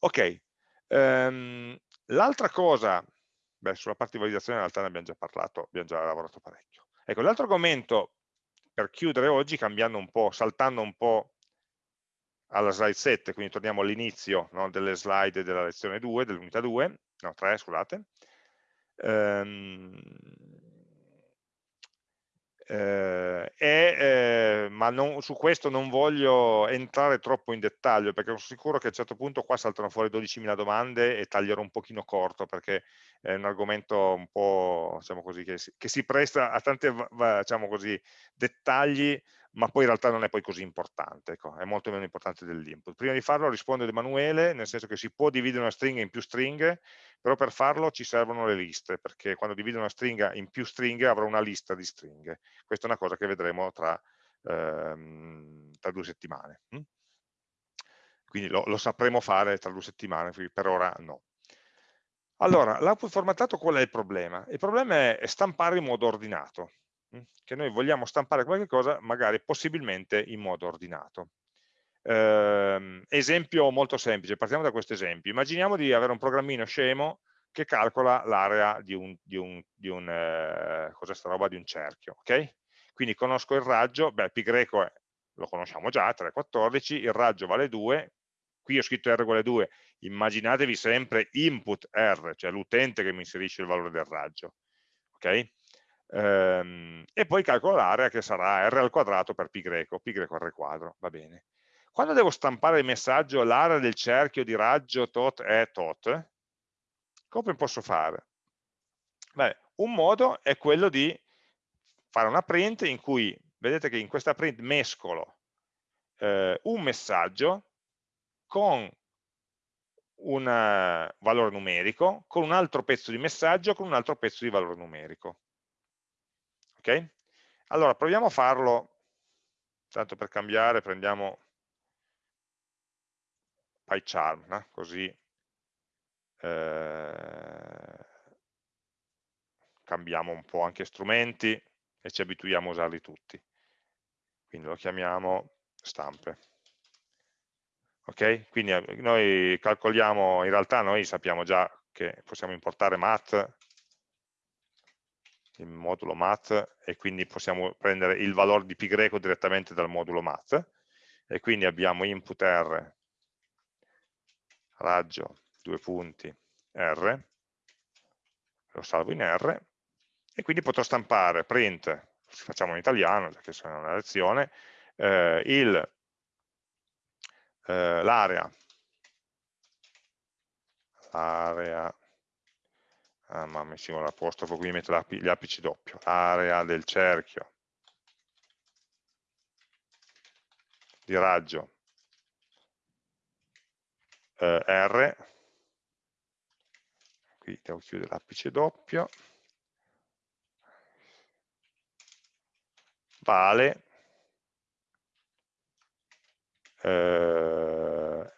Ok, Ehm, L'altra cosa, beh, sulla parte di validazione in realtà ne abbiamo già parlato, abbiamo già lavorato parecchio. Ecco, l'altro argomento per chiudere oggi, cambiando un po', saltando un po' alla slide 7, quindi torniamo all'inizio no, delle slide della lezione 2, dell'unità 2, no 3 scusate, ehm, eh, eh, ma non, su questo non voglio entrare troppo in dettaglio perché sono sicuro che a un certo punto qua saltano fuori 12.000 domande e taglierò un pochino corto perché è un argomento un po' diciamo così, che, si, che si presta a tanti diciamo così, dettagli ma poi in realtà non è poi così importante, ecco, è molto meno importante dell'input. Prima di farlo rispondo ad Emanuele, nel senso che si può dividere una stringa in più stringhe, però per farlo ci servono le liste, perché quando divido una stringa in più stringhe avrò una lista di stringhe. Questa è una cosa che vedremo tra, ehm, tra due settimane. Hm? Quindi lo, lo sapremo fare tra due settimane, per ora no. Allora, l'output formattato qual è il problema? Il problema è stampare in modo ordinato che noi vogliamo stampare qualche cosa magari possibilmente in modo ordinato. Eh, esempio molto semplice, partiamo da questo esempio. Immaginiamo di avere un programmino scemo che calcola l'area di un, di un, di un eh, roba, di un cerchio. Okay? Quindi conosco il raggio, beh, pi greco è, lo conosciamo già, 3,14, il raggio vale 2, qui ho scritto R uguale 2, immaginatevi sempre input R, cioè l'utente che mi inserisce il valore del raggio. Okay? Ehm, e poi calcolo l'area che sarà r al quadrato per pi greco, pi greco r quadro, va bene. Quando devo stampare il messaggio l'area del cerchio di raggio tot è tot, come posso fare? Beh, un modo è quello di fare una print in cui, vedete che in questa print mescolo eh, un messaggio con un uh, valore numerico, con un altro pezzo di messaggio, con un altro pezzo di valore numerico. Ok? Allora, proviamo a farlo, tanto per cambiare prendiamo PyCharm, no? così eh, cambiamo un po' anche strumenti e ci abituiamo a usarli tutti. Quindi lo chiamiamo stampe. Ok? Quindi eh, noi calcoliamo, in realtà noi sappiamo già che possiamo importare math il modulo math e quindi possiamo prendere il valore di pi greco direttamente dal modulo math e quindi abbiamo input r raggio due punti r lo salvo in r e quindi potrò stampare print facciamo in italiano perché sono una lezione eh, eh, l'area l'area ah, ma messimo l'apostrofo, quindi metto gli apici doppio, area del cerchio. Di raggio. Eh, R, qui devo chiudere l'apice doppio, vale. Eh,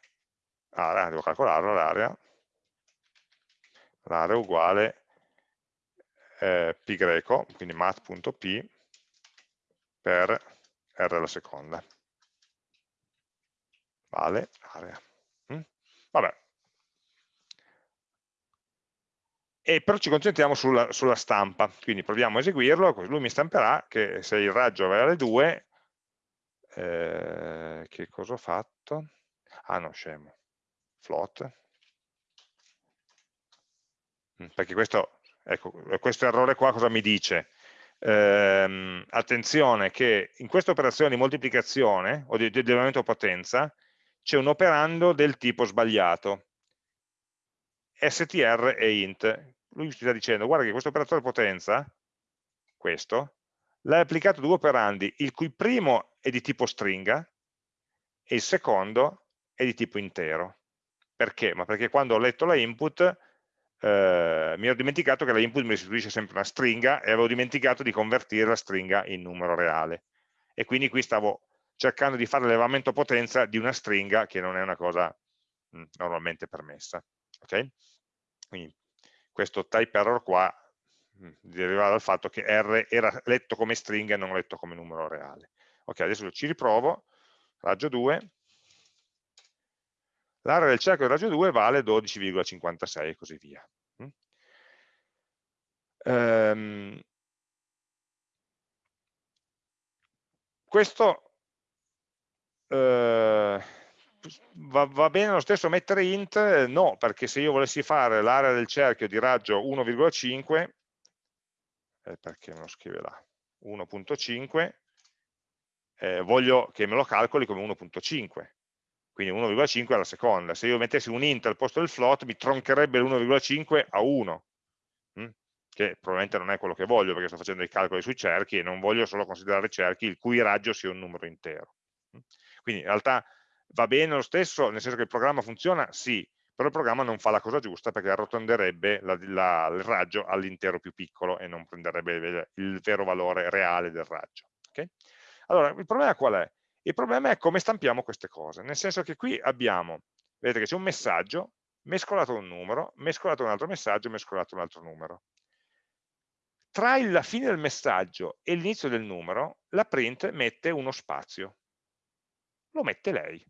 area, devo calcolarlo l'area l'area uguale eh, pi greco, quindi mat.p per r alla seconda. Vale area. Mm? Vabbè. E però ci concentriamo sulla, sulla, stampa, quindi proviamo a eseguirlo, lui mi stamperà che se il raggio vale 2, eh, che cosa ho fatto? Ah no, scemo, float, perché questo, ecco, questo errore qua cosa mi dice? Ehm, attenzione che in questa operazione di moltiplicazione o di, di elevamento potenza c'è un operando del tipo sbagliato str e int lui mi sta dicendo guarda che questo operatore potenza questo l'ha applicato due operandi il cui primo è di tipo stringa e il secondo è di tipo intero perché? ma perché quando ho letto la input eh, mi ero dimenticato che la input mi restituisce sempre una stringa e avevo dimenticato di convertire la stringa in numero reale. E quindi qui stavo cercando di fare l'elevamento potenza di una stringa che non è una cosa mm, normalmente permessa. Okay? Quindi questo type error qua mh, mm, deriva dal fatto che R era letto come stringa e non letto come numero reale. Ok, adesso ci riprovo, raggio 2, l'area del cerchio del raggio 2 vale 12,56 e così via. Um, questo uh, va, va, bene lo stesso mettere int? No, perché se io volessi fare l'area del cerchio di raggio 1,5, eh, perché me lo scrive là? 1.5, eh, voglio che me lo calcoli come 1.5 quindi 1,5 alla seconda. Se io mettessi un int al posto del float mi troncherebbe l'1,5 a 1, hm? che probabilmente non è quello che voglio perché sto facendo dei calcoli sui cerchi e non voglio solo considerare cerchi il cui raggio sia un numero intero. Quindi in realtà va bene lo stesso, nel senso che il programma funziona? Sì, però il programma non fa la cosa giusta perché arrotonderebbe la, la, il raggio all'intero più piccolo e non prenderebbe il vero valore reale del raggio. Okay? Allora, il problema qual è? Il problema è come stampiamo queste cose, nel senso che qui abbiamo, vedete che c'è un messaggio, mescolato un numero, mescolato un altro messaggio, mescolato un altro numero tra la fine del messaggio e l'inizio del numero, la print mette uno spazio. Lo mette lei.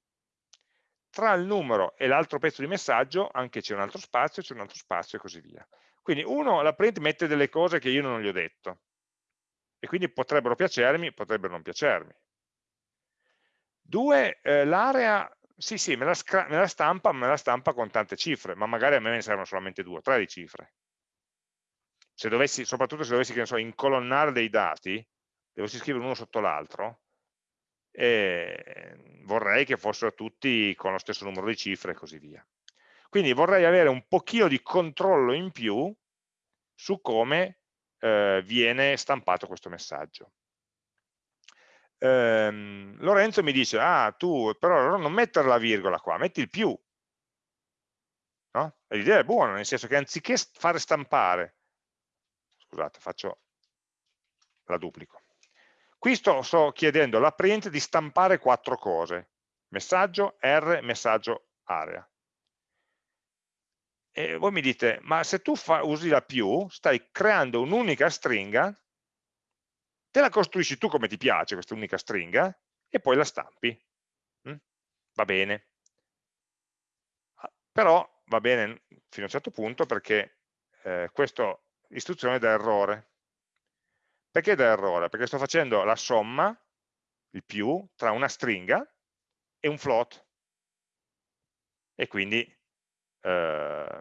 Tra il numero e l'altro pezzo di messaggio anche c'è un altro spazio, c'è un altro spazio e così via. Quindi uno, la print mette delle cose che io non gli ho detto. E quindi potrebbero piacermi, potrebbero non piacermi. Due, eh, l'area, sì sì, me la, me la, stampa, me la stampa con tante cifre, ma magari a me ne servono solamente due o tre di cifre se dovessi, soprattutto se dovessi so, incolonnare dei dati, dovessi scrivere uno sotto l'altro, eh, vorrei che fossero tutti con lo stesso numero di cifre e così via. Quindi vorrei avere un pochino di controllo in più su come eh, viene stampato questo messaggio. Eh, Lorenzo mi dice, ah tu però non mettere la virgola qua, metti il più. No? L'idea è buona, nel senso che anziché fare stampare scusate, faccio la duplico. Qui sto, sto chiedendo alla print di stampare quattro cose, messaggio, R, messaggio, area. E voi mi dite, ma se tu fa, usi la più, stai creando un'unica stringa, te la costruisci tu come ti piace questa unica stringa, e poi la stampi. Mm? Va bene. Ah, però va bene fino a un certo punto perché eh, questo istruzione da errore. Perché da errore? Perché sto facendo la somma, il più, tra una stringa e un float. E quindi eh,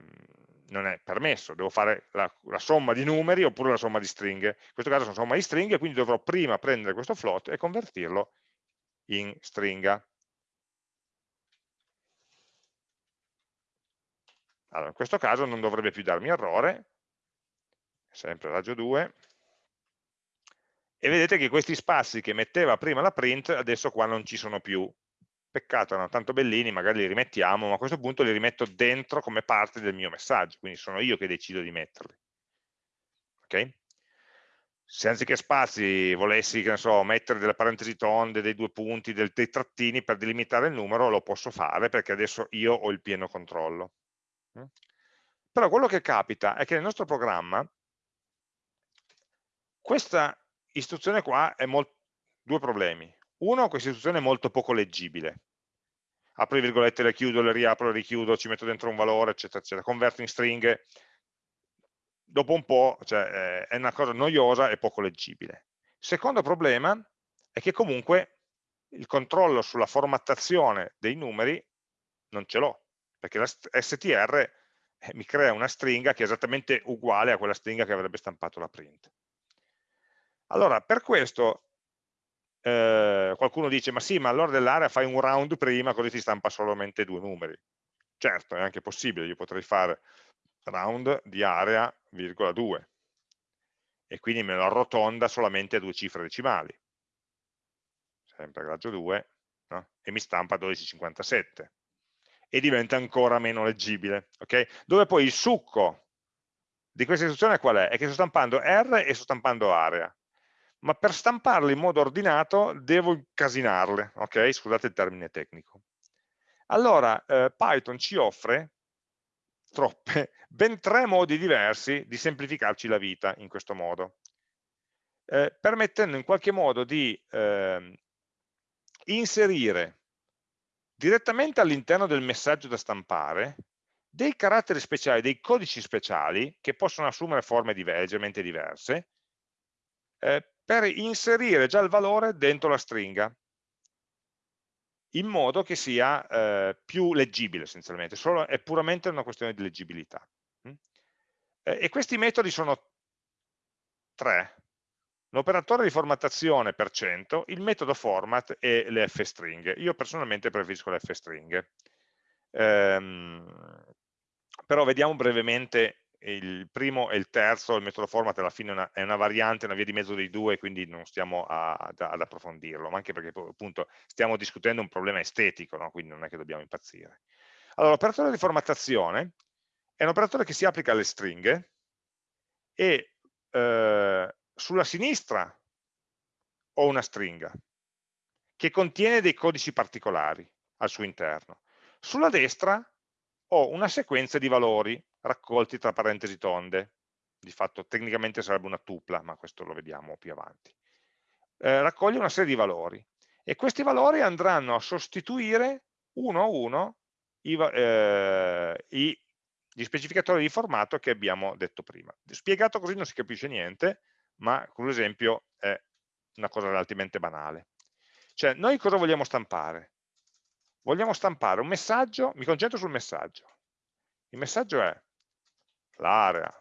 non è permesso, devo fare la, la, somma di numeri oppure la somma di stringhe. In questo caso sono somma di stringhe, quindi dovrò prima prendere questo float e convertirlo in stringa. Allora, in questo caso non dovrebbe più darmi errore, sempre raggio 2, e vedete che questi spazi che metteva prima la print adesso qua non ci sono più. Peccato, erano tanto bellini, magari li rimettiamo, ma a questo punto li rimetto dentro come parte del mio messaggio, quindi sono io che decido di metterli. Ok? Se anziché spazi volessi, che ne so, mettere delle parentesi tonde, dei due punti, del, dei trattini per delimitare il numero, lo posso fare perché adesso io ho il pieno controllo. Mm? Però quello che capita è che nel nostro programma questa istruzione qua ha due problemi. Uno, questa istruzione è molto poco leggibile. Apro le virgolette, le chiudo, le riapro, le richiudo, ci metto dentro un valore, eccetera, eccetera. Converto in stringhe. Dopo un po' cioè, è una cosa noiosa e poco leggibile. Secondo problema è che comunque il controllo sulla formattazione dei numeri non ce l'ho, perché la str eh, mi crea una stringa che è esattamente uguale a quella stringa che avrebbe stampato la print. Allora, per questo eh, qualcuno dice, ma sì, ma allora dell'area fai un round prima, così ti stampa solamente due numeri. Certo, è anche possibile, io potrei fare round di area, virgola 2, e quindi me lo arrotonda solamente a due cifre decimali, sempre raggio 2, no? e mi stampa 12,57, e diventa ancora meno leggibile, ok? Dove poi il succo di questa istruzione qual è? È che sto stampando R e sto stampando area ma per stamparle in modo ordinato devo incasinarle, ok? Scusate il termine tecnico. Allora, eh, Python ci offre troppe, ben tre modi diversi di semplificarci la vita in questo modo, eh, permettendo in qualche modo di eh, inserire direttamente all'interno del messaggio da stampare dei caratteri speciali, dei codici speciali che possono assumere forme leggermente diverse, eh, per inserire già il valore dentro la stringa in modo che sia eh, più leggibile essenzialmente, Solo, è puramente una questione di leggibilità. Mm? Eh, e questi metodi sono tre. L'operatore di formattazione per cento, il metodo format e le f-stringhe. Io personalmente preferisco le f-stringhe. Ehm, però vediamo brevemente il primo e il terzo, il metodo format alla fine è una, è una variante, una via di mezzo dei due, quindi non stiamo a, ad, ad, approfondirlo, ma anche perché appunto stiamo discutendo un problema estetico, no? quindi non è che dobbiamo impazzire. Allora, l'operatore di formattazione è un operatore che si applica alle stringhe e eh, sulla sinistra ho una stringa che contiene dei codici particolari al suo interno. Sulla destra ho una sequenza di valori raccolti tra parentesi tonde, di fatto tecnicamente sarebbe una tupla, ma questo lo vediamo più avanti. Eh, raccoglie una serie di valori e questi valori andranno a sostituire uno a uno i, eh, i, gli specificatori di formato che abbiamo detto prima. Spiegato così non si capisce niente, ma con l'esempio è una cosa relativamente banale. Cioè, noi cosa vogliamo stampare? Vogliamo stampare un messaggio, mi concentro sul messaggio. Il messaggio è l'area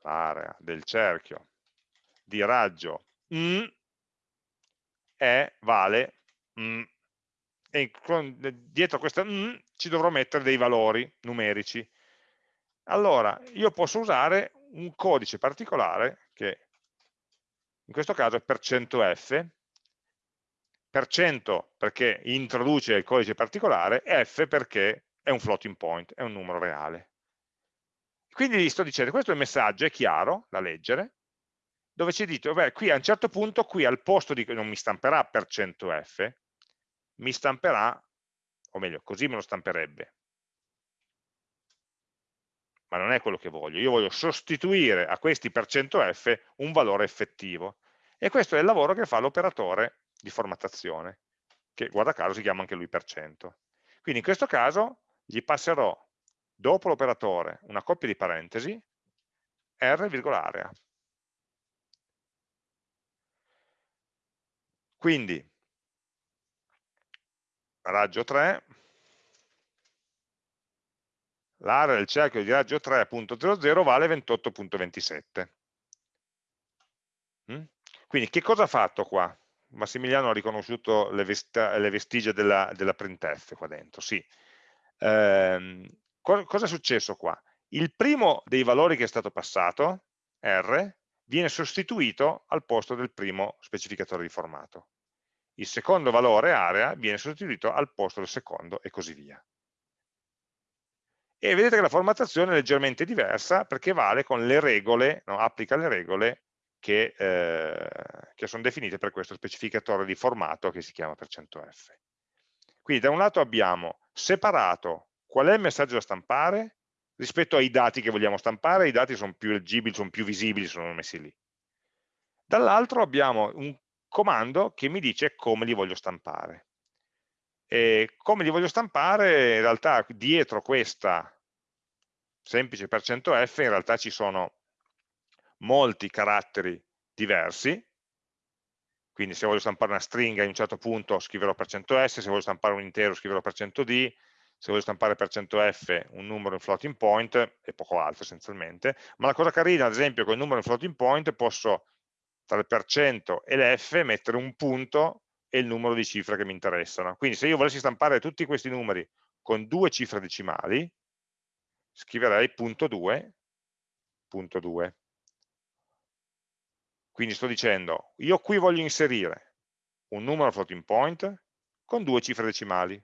l'area del cerchio di raggio mm, è vale mm, e con, dietro questa mm, ci dovrò mettere dei valori numerici. Allora, io posso usare un codice particolare che in questo caso è %f, per cento perché introduce il codice particolare, f perché è un floating point, è un numero reale. Quindi gli sto dicendo, questo è il messaggio, è chiaro da leggere, dove ci dite, beh, qui a un certo punto, qui al posto di, non mi stamperà per 100f, mi stamperà, o meglio, così me lo stamperebbe. Ma non è quello che voglio, io voglio sostituire a questi per 100f un valore effettivo. E questo è il lavoro che fa l'operatore di formattazione, che guarda caso si chiama anche lui per cento. Quindi in questo caso gli passerò dopo l'operatore una coppia di parentesi r, area. Quindi raggio 3, l'area del cerchio di raggio 3.00 vale 28.27. Mm? Quindi che cosa ha fatto qua? Massimiliano ha riconosciuto le, vestigia della, della printf qua dentro, sì eh, co cosa è successo qua? Il primo dei valori che è stato passato, R, viene sostituito al posto del primo specificatore di formato. Il secondo valore, area, viene sostituito al posto del secondo e così via. E vedete che la formattazione è leggermente diversa perché vale con le regole, no, applica le regole che, eh, che, sono definite per questo specificatore di formato che si chiama %f. Quindi da un lato abbiamo separato qual è il messaggio da stampare rispetto ai dati che vogliamo stampare, i dati sono più leggibili, sono più visibili, sono messi lì. Dall'altro abbiamo un comando che mi dice come li voglio stampare. E come li voglio stampare, in realtà dietro questa semplice %f in realtà ci sono molti caratteri diversi, quindi se voglio stampare una stringa in un certo punto scriverò per cento %s, se voglio stampare un intero scriverò per cento %d, se voglio stampare per cento %f un numero in floating point e poco altro essenzialmente, ma la cosa carina ad esempio con il numero in floating point posso tra il percento e l'f mettere un punto e il numero di cifre che mi interessano. Quindi se io volessi stampare tutti questi numeri con due cifre decimali, scriverei punto 2, punto 2. Quindi sto dicendo, io qui voglio inserire un numero floating point con due cifre decimali.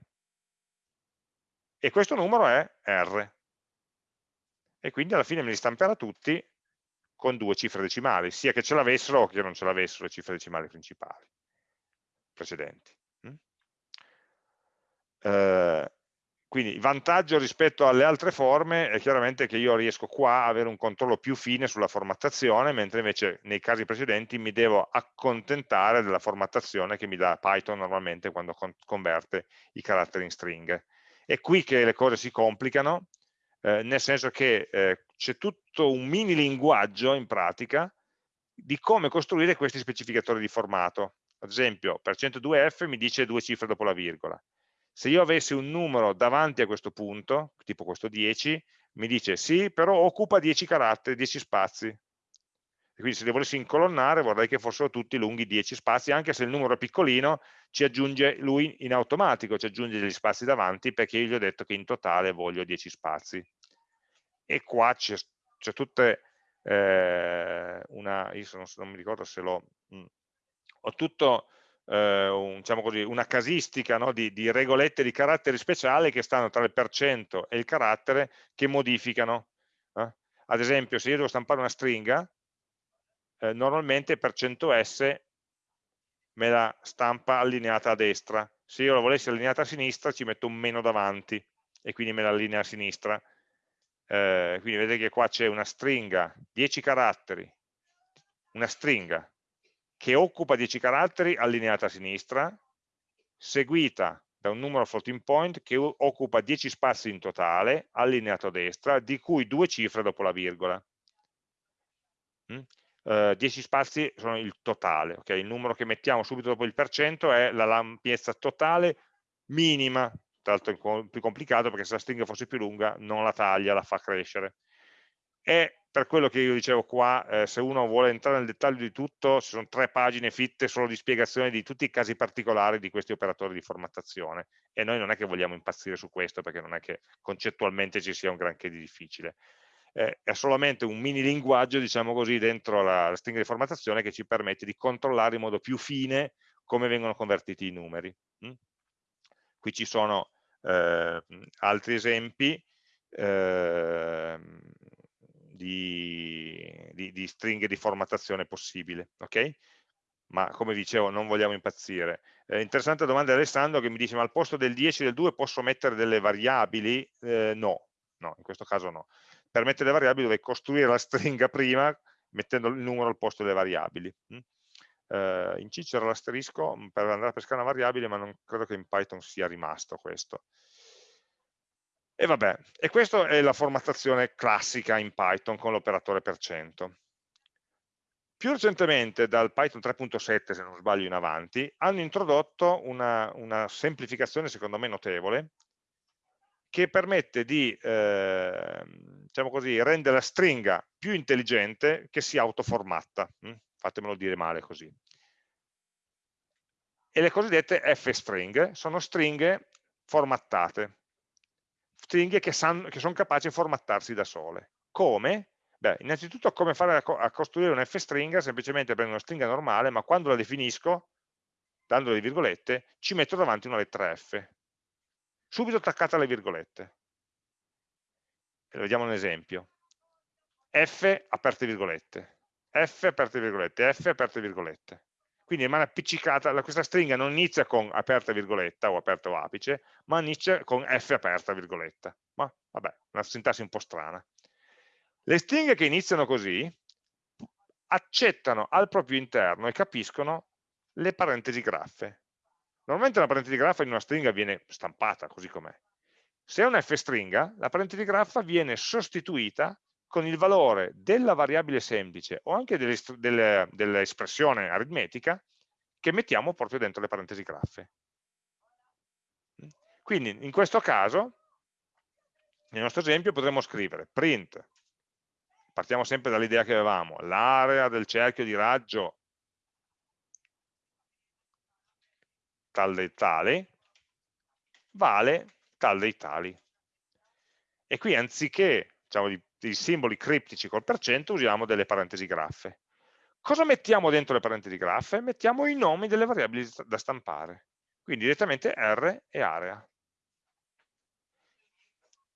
E questo numero è R. E quindi alla fine me li stamperà tutti con due cifre decimali, sia che ce l'avessero o che non ce l'avessero le cifre decimali principali, precedenti. Mm? Eh, quindi il vantaggio rispetto alle altre forme è chiaramente che io riesco qua a avere un controllo più fine sulla formattazione, mentre invece nei casi precedenti mi devo accontentare della formattazione che mi dà Python normalmente quando converte i caratteri in stringhe. È qui che le cose si complicano, eh, nel senso che eh, c'è tutto un mini linguaggio in pratica di come costruire questi specificatori di formato. Ad esempio, per 102F mi dice due cifre dopo la virgola, se io avessi un numero davanti a questo punto, tipo questo 10, mi dice sì, però occupa 10 caratteri, 10 spazi. quindi se li volessi incolonnare vorrei che fossero tutti lunghi 10 spazi, anche se il numero è piccolino, ci aggiunge lui in automatico, ci aggiunge degli spazi davanti perché io gli ho detto che in totale voglio 10 spazi. e qua c'è tutte eh, una, io non, non, mi ricordo se l'ho, mm, ho tutto eh, un, diciamo così, una casistica no, di, di, regolette di caratteri speciali che stanno tra il percento e il carattere che modificano. Eh? Ad esempio, se io devo stampare una stringa, eh, normalmente percento %s me la stampa allineata a destra. Se io la volessi allineata a sinistra ci metto un meno davanti e quindi me la allinea a sinistra. Eh, quindi vedete che qua c'è una stringa, 10 caratteri, una stringa che occupa 10 caratteri allineata a sinistra, seguita da un numero floating point che occupa 10 spazi in totale, allineato a destra, di cui due cifre dopo la virgola. Mm? Uh, 10 spazi sono il totale, okay? il numero che mettiamo subito dopo il percento è la lampiezza totale minima, tra l'altro è più complicato perché se la stringa fosse più lunga non la taglia, la fa crescere. E per quello che io dicevo qua, eh, se uno vuole entrare nel dettaglio di tutto, ci sono tre pagine fitte solo di spiegazione di tutti i casi particolari di questi operatori di formattazione e noi non è che vogliamo impazzire su questo perché non è che concettualmente ci sia un granché di difficile. Eh, è solamente un mini linguaggio, diciamo così, dentro la, la stringa di formattazione che ci permette di controllare in modo più fine come vengono convertiti i numeri. Mm? Qui ci sono eh, altri esempi. Eh, di, di, di stringhe di formattazione possibile, ok? Ma come dicevo non vogliamo impazzire. Eh, interessante domanda di Alessandro che mi dice ma al posto del 10 e del 2 posso mettere delle variabili? Eh, no, no, in questo caso no. Per mettere le variabili dovrei costruire la stringa prima mettendo il numero al posto delle variabili. Mm? Eh, in C c'era l'asterisco per andare a pescare una variabile ma non credo che in Python sia rimasto questo. E vabbè, e questa è la formattazione classica in Python con l'operatore per cento. Più recentemente, dal Python 3.7, se non sbaglio in avanti, hanno introdotto una, una semplificazione secondo me notevole, che permette di eh, diciamo così, rendere la stringa più intelligente che si autoformatta. Hm? Fatemelo dire male così. E le cosiddette f-string sono stringhe formattate stringhe che, che sono capaci di formattarsi da sole. Come? Beh, innanzitutto come fare a, a costruire una f-stringa, semplicemente prendo una stringa normale, ma quando la definisco, dando le virgolette, ci metto davanti una lettera f, subito attaccata alle virgolette. E vediamo un esempio. F aperte virgolette, F aperte virgolette, F aperte virgolette. Quindi rimane appiccicata, questa stringa non inizia con aperta virgoletta o aperta o apice, ma inizia con F aperta virgoletta. Ma vabbè, una sintassi un po' strana. Le stringhe che iniziano così accettano al proprio interno e capiscono le parentesi graffe. Normalmente una parentesi graffa in una stringa viene stampata così com'è. Se è una f-stringa, la parentesi graffa viene sostituita con il valore della variabile semplice o anche dell'espressione dell aritmetica che mettiamo proprio dentro le parentesi graffe. Quindi in questo caso, nel nostro esempio, potremmo scrivere print, partiamo sempre dall'idea che avevamo, l'area del cerchio di raggio tal dei tali vale tal dei tali. E qui anziché diciamo, di dei simboli criptici col percento usiamo delle parentesi graffe. Cosa mettiamo dentro le parentesi graffe? Mettiamo i nomi delle variabili da stampare, quindi direttamente R e area.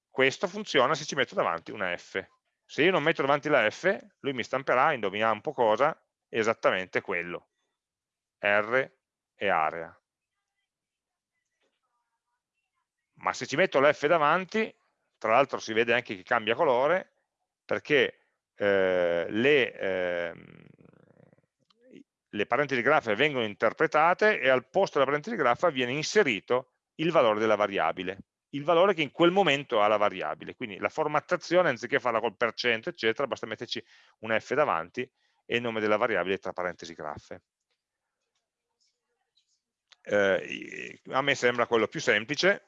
Questo funziona se ci metto davanti una F. Se io non metto davanti la F, lui mi stamperà, indoviniamo un po' cosa, esattamente quello, R e area. Ma se ci metto la F davanti, tra l'altro si vede anche che cambia colore, perché eh, le, eh, le, parentesi graffe vengono interpretate e al posto della parentesi graffa viene inserito il valore della variabile, il valore che in quel momento ha la variabile. Quindi la formattazione, anziché farla col percento, eccetera, basta metterci un F davanti e il nome della variabile tra parentesi graffe. Eh, a me sembra quello più semplice,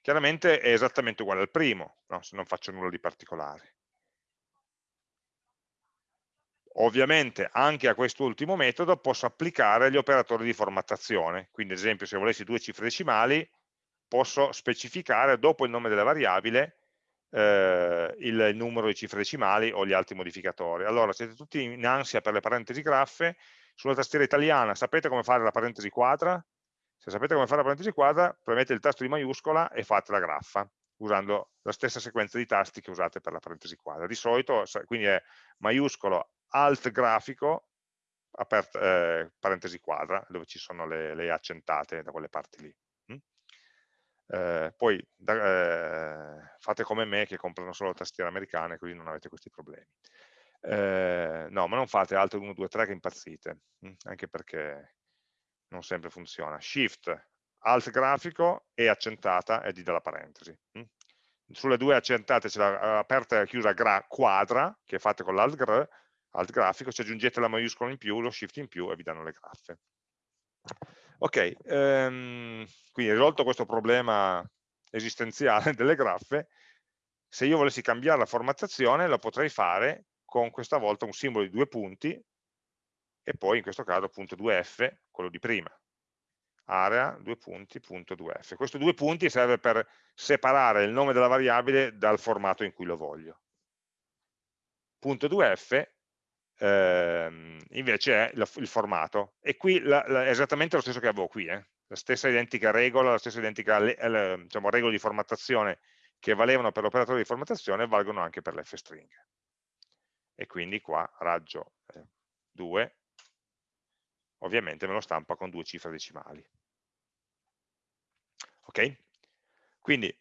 chiaramente è esattamente uguale al primo, no? se non faccio nulla di particolare. Ovviamente anche a quest'ultimo metodo posso applicare gli operatori di formattazione, quindi ad esempio se volessi due cifre decimali posso specificare dopo il nome della variabile eh, il numero di cifre decimali o gli altri modificatori. Allora, siete tutti in ansia per le parentesi graffe, sulla tastiera italiana sapete come fare la parentesi quadra? Se sapete come fare la parentesi quadra, premete il tasto di maiuscola e fate la graffa, usando la stessa sequenza di tasti che usate per la parentesi quadra. Di solito, quindi è maiuscolo, alt grafico, aperta, eh, parentesi quadra, dove ci sono le, le accentate da quelle parti lì. Eh, poi da, eh, fate come me che comprano solo tastiere americane così non avete questi problemi. Eh, no, ma non fate Alt 1, 2, 3 che impazzite, mh? anche perché non sempre funziona. Shift, Alt grafico e accentata e di dalla parentesi. Mh? Sulle due accentate c'è la aperta e chiusa gra, quadra che fate con l'Alt Alt grafico, ci aggiungete la maiuscola in più, lo Shift in più e vi danno le graffe. Ok, ehm, quindi risolto questo problema esistenziale delle graffe, se io volessi cambiare la formattazione lo potrei fare con questa volta un simbolo di due punti e poi in questo caso appunto 2f, quello di prima, area, due punti, punto 2f. Questo due punti serve per separare il nome della variabile dal formato in cui lo voglio. Punto 2f ehm, invece è il, il, formato. E qui la, la, è esattamente lo stesso che avevo qui, eh? la stessa identica regola, la stessa identica le, diciamo, regola di formattazione che valevano per l'operatore di formattazione valgono anche per l'fstring. E quindi qua raggio eh, 2, ovviamente me lo stampa con due cifre decimali. Ok? Quindi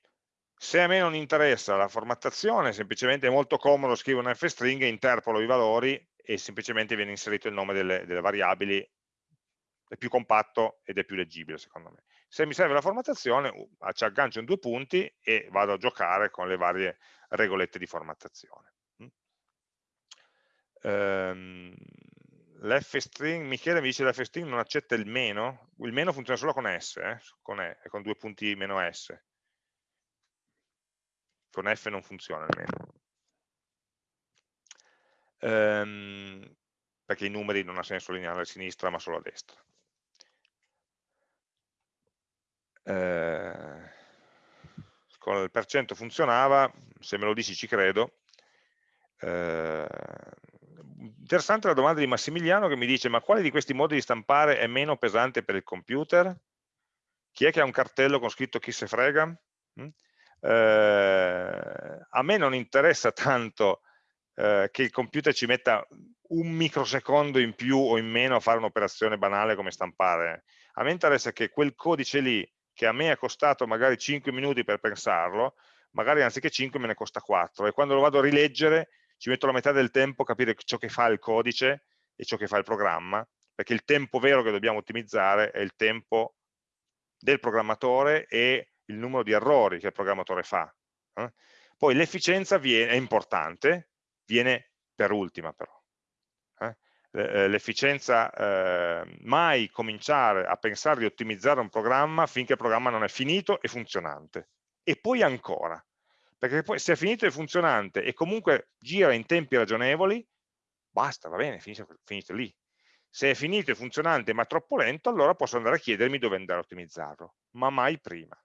se a me non interessa la formattazione, semplicemente è molto comodo scrivere un fstring, interpolo i valori e semplicemente viene inserito il nome delle, delle variabili, è più compatto ed è più leggibile secondo me. Se mi serve la formattazione, uh, ci aggancio in due punti e vado a giocare con le varie regolette di formattazione. Mm. Ehm, L'fstring, Michele mi dice che l'fstring non accetta il meno, il meno funziona solo con S, eh? con, e, con due punti meno S. Con F non funziona il meno ehm, perché i numeri non ha senso lineare a sinistra ma solo a destra. Eh, con il percento funzionava, se me lo dici ci credo. Eh, interessante la domanda di Massimiliano che mi dice ma quale di questi modi di stampare è meno pesante per il computer? Chi è che ha un cartello con scritto chi se frega? Eh, a me non interessa tanto eh, che il computer ci metta un microsecondo in più o in meno a fare un'operazione banale come stampare. A me interessa che quel codice lì, che a me è costato magari 5 minuti per pensarlo, magari anziché 5 me ne costa 4 e quando lo vado a rileggere ci metto la metà del tempo a capire ciò che fa il codice e ciò che fa il programma, perché il tempo vero che dobbiamo ottimizzare è il tempo del programmatore e il numero di errori che il programmatore fa. Eh? Poi l'efficienza è importante, viene per ultima però. Eh? eh l'efficienza, eh, mai cominciare a pensare di ottimizzare un programma finché il programma non è finito e funzionante. E poi ancora, perché poi se è finito e funzionante e comunque gira in tempi ragionevoli, basta, va bene, finisce, finisce lì. Se è finito e funzionante ma troppo lento, allora posso andare a chiedermi dove andare a ottimizzarlo, ma mai prima.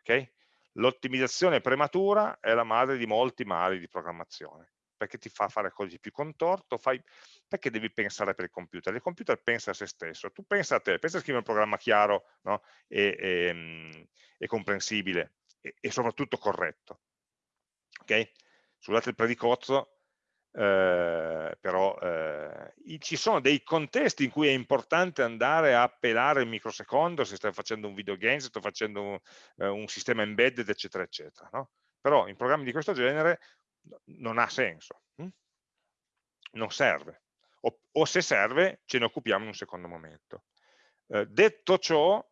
Okay? L'ottimizzazione prematura è la madre di molti mali di programmazione perché ti fa fare cose più contorto, fai... perché devi pensare per il computer? Il computer pensa a se stesso, tu pensa a te, pensa a scrivere un programma chiaro no? e, e, ehm, e, comprensibile e, e, soprattutto corretto. Ok? Scusate il predicozzo, eh, però eh, ci sono dei contesti in cui è importante andare a pelare il microsecondo se stai facendo un videogame, se sto facendo un, eh, un sistema embedded, eccetera, eccetera. No? Però in programmi di questo genere non ha senso, hm? non serve, o, o, se serve ce ne occupiamo in un secondo momento. Eh, detto ciò,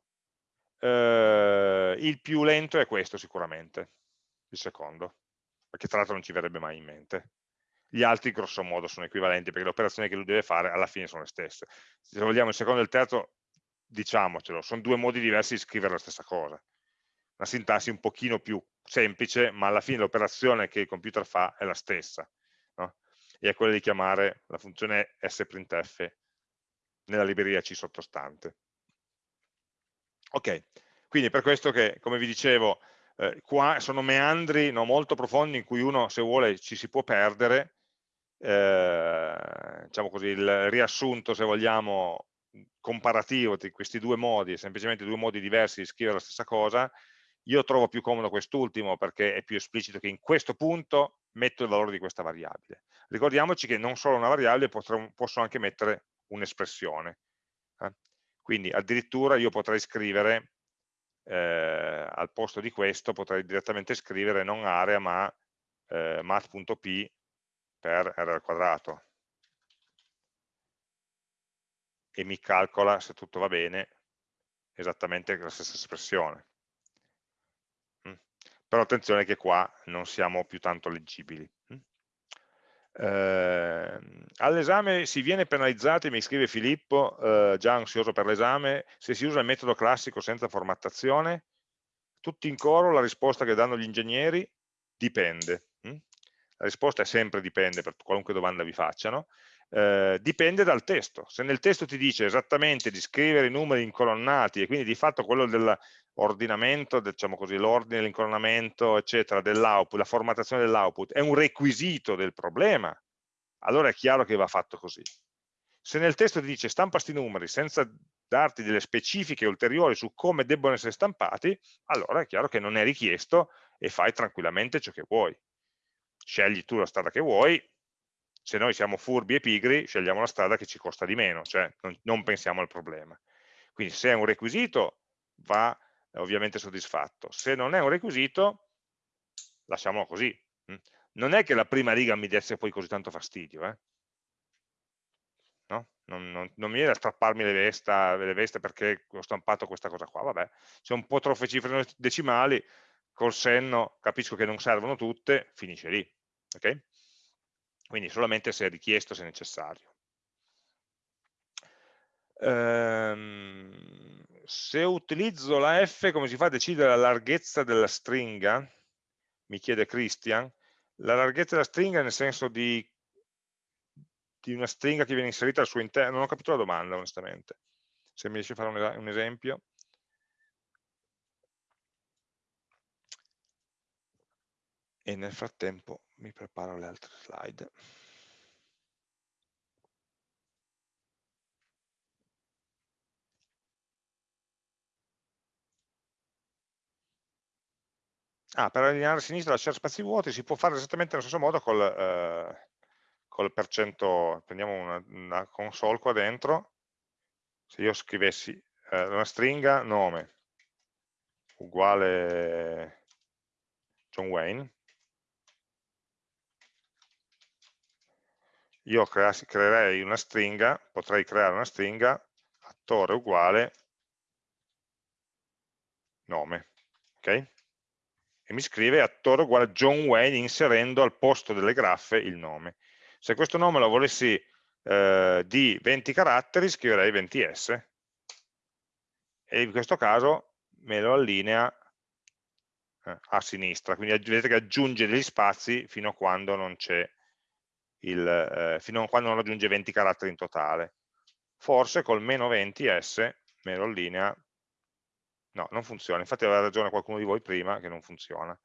eh, il più lento è questo sicuramente, il secondo, perché tra l'altro non ci verrebbe mai in mente. Gli altri grosso modo sono equivalenti perché le operazioni che lui deve fare alla fine sono le stesse. Se vogliamo il secondo e il terzo, diciamocelo, sono due modi diversi di scrivere la stessa cosa una sintassi un pochino più semplice, ma alla fine l'operazione che il computer fa è la stessa, no? e è quella di chiamare la funzione sprintf nella libreria C sottostante. Ok, quindi per questo che, come vi dicevo, eh, qua sono meandri no, molto profondi in cui uno se vuole ci si può perdere, eh, diciamo così, il riassunto se vogliamo comparativo di questi due modi, semplicemente due modi diversi di scrivere la stessa cosa, io trovo più comodo quest'ultimo perché è più esplicito che in questo punto metto il valore di questa variabile. Ricordiamoci che non solo una variabile, potrò, posso anche mettere un'espressione. Eh? Quindi addirittura io potrei scrivere, eh, al posto di questo, potrei direttamente scrivere non area ma eh, math.p per r al quadrato e mi calcola, se tutto va bene, esattamente la stessa espressione. Però attenzione che qua non siamo più tanto leggibili. Eh, all'esame si viene penalizzati, mi scrive Filippo, eh, già ansioso per l'esame, se si usa il metodo classico senza formattazione. Tutti in coro la risposta che danno gli ingegneri dipende. Mm. La risposta è sempre dipende per qualunque domanda vi facciano eh, dipende dal testo. Se nel testo ti dice esattamente di scrivere i numeri incolonnati e quindi di fatto quello dell'ordinamento, diciamo così, l'ordine, l'incolonnamento, eccetera, dell'output, la formattazione dell'output è un requisito del problema, allora è chiaro che va fatto così. Se nel testo ti dice stampa sti numeri senza darti delle specifiche ulteriori su come debbono essere stampati, allora è chiaro che non è richiesto e fai tranquillamente ciò che vuoi. Scegli tu la strada che vuoi, se noi siamo furbi e pigri, scegliamo la strada che ci costa di meno, cioè non, non pensiamo al problema. Quindi se è un requisito va ovviamente soddisfatto, se non è un requisito lasciamolo così. Mm. Non è che la prima riga mi desse poi così tanto fastidio, eh? no? non, non, non, mi viene a strapparmi le, vesta, le veste perché ho stampato questa cosa qua, vabbè, se un po' troppe cifre decimali, col senno capisco che non servono tutte, finisce lì. Okay? Quindi solamente se richiesto, se necessario. Ehm, se utilizzo la f, come si fa a decidere la larghezza della stringa? Mi chiede Christian. La larghezza della stringa nel senso di, di una stringa che viene inserita al suo interno, non ho capito la domanda onestamente. Se mi riesci a fare un, un esempio. E nel frattempo mi preparo le altre slide. Ah, per allineare a sinistra lasciare spazi vuoti si può fare esattamente nello stesso modo col, eh, col percento, prendiamo una, una, console qua dentro, se io scrivessi eh, una stringa nome uguale John Wayne, io creerei una stringa, potrei creare una stringa attore uguale nome, ok? E mi scrive attore uguale John Wayne inserendo al posto delle graffe il nome. Se questo nome lo volessi eh, di 20 caratteri, scriverei 20s. E in questo caso me lo allinea eh, a sinistra, quindi vedete che aggiunge degli spazi fino a quando non c'è il, eh, fino a quando non raggiunge 20 caratteri in totale. Forse col meno 20s me lo allinea, no, non funziona, infatti aveva ragione qualcuno di voi prima che non funziona.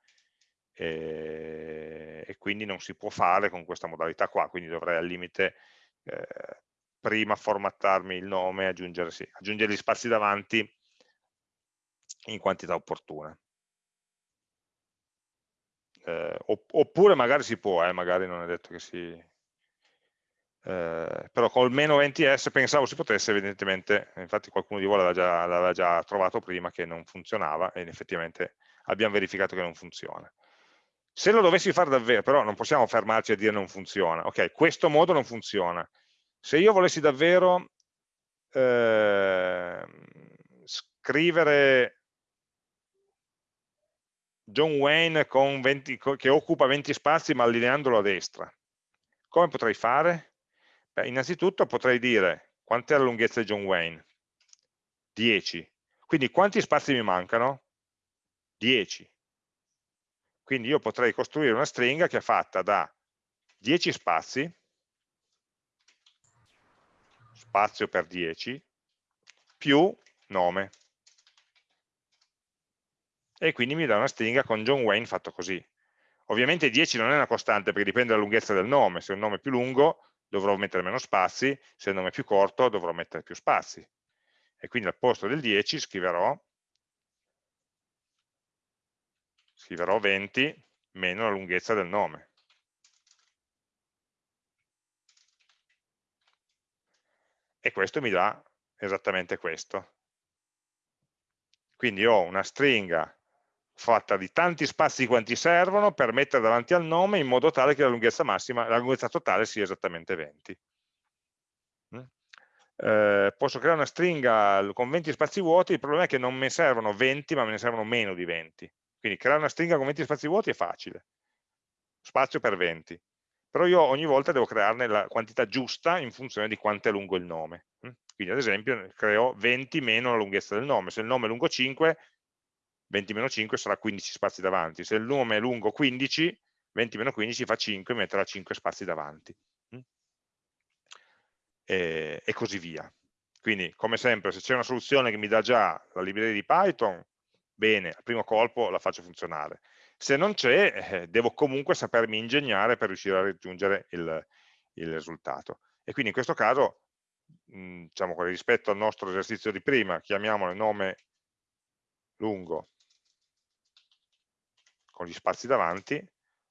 E, e quindi non si può fare con questa modalità qua, quindi dovrei al limite eh, prima formattarmi il nome aggiungere, sì, aggiungere gli spazi davanti in quantità opportuna eh, oppure magari si può, eh, magari non è detto che si... Eh, però col meno 20s pensavo si potesse, evidentemente, infatti qualcuno di voi l'aveva già, già, trovato prima che non funzionava e effettivamente abbiamo verificato che non funziona. Se lo dovessi fare davvero, però non possiamo fermarci a dire non funziona, ok, questo modo non funziona. Se io volessi davvero eh, scrivere John Wayne 20, che occupa 20 spazi ma allineandolo a destra. Come potrei fare? Beh, innanzitutto potrei dire quant'è la lunghezza di John Wayne? 10. Quindi quanti spazi mi mancano? 10. Quindi io potrei costruire una stringa che è fatta da 10 spazi, spazio per 10, più nome. E quindi mi dà una stringa con John Wayne fatto così. Ovviamente 10 non è una costante perché dipende dalla lunghezza del nome, se è un nome più lungo dovrò mettere meno spazi, se è un nome più corto dovrò mettere più spazi. E quindi al posto del 10 scriverò, scriverò 20 meno la lunghezza del nome. E questo mi dà esattamente questo. Quindi ho una stringa fatta di tanti spazi quanti servono per mettere davanti al nome in modo tale che la lunghezza massima, la lunghezza totale sia esattamente 20. Mm? Eh, posso creare una stringa con 20 spazi vuoti, il problema è che non mi servono 20 ma me ne servono meno di 20. Quindi creare una stringa con 20 spazi vuoti è facile, spazio per 20. Però io ogni volta devo crearne la quantità giusta in funzione di quanto è lungo il nome. Mm? Quindi ad esempio creo 20 meno la lunghezza del nome. Se il nome è lungo 5, 20 meno 5 sarà 15 spazi davanti. Se il nome è lungo 15, 20 meno 15 fa 5, metterà 5 spazi davanti. Mm? E, e così via. Quindi, come sempre, se c'è una soluzione che mi dà già la libreria di Python, bene, al primo colpo la faccio funzionare. Se non c'è, eh, devo comunque sapermi ingegnare per riuscire a raggiungere il, il risultato. E quindi in questo caso Mhmm, diciamo rispetto al nostro esercizio di prima, chiamiamolo nome lungo con gli spazi davanti,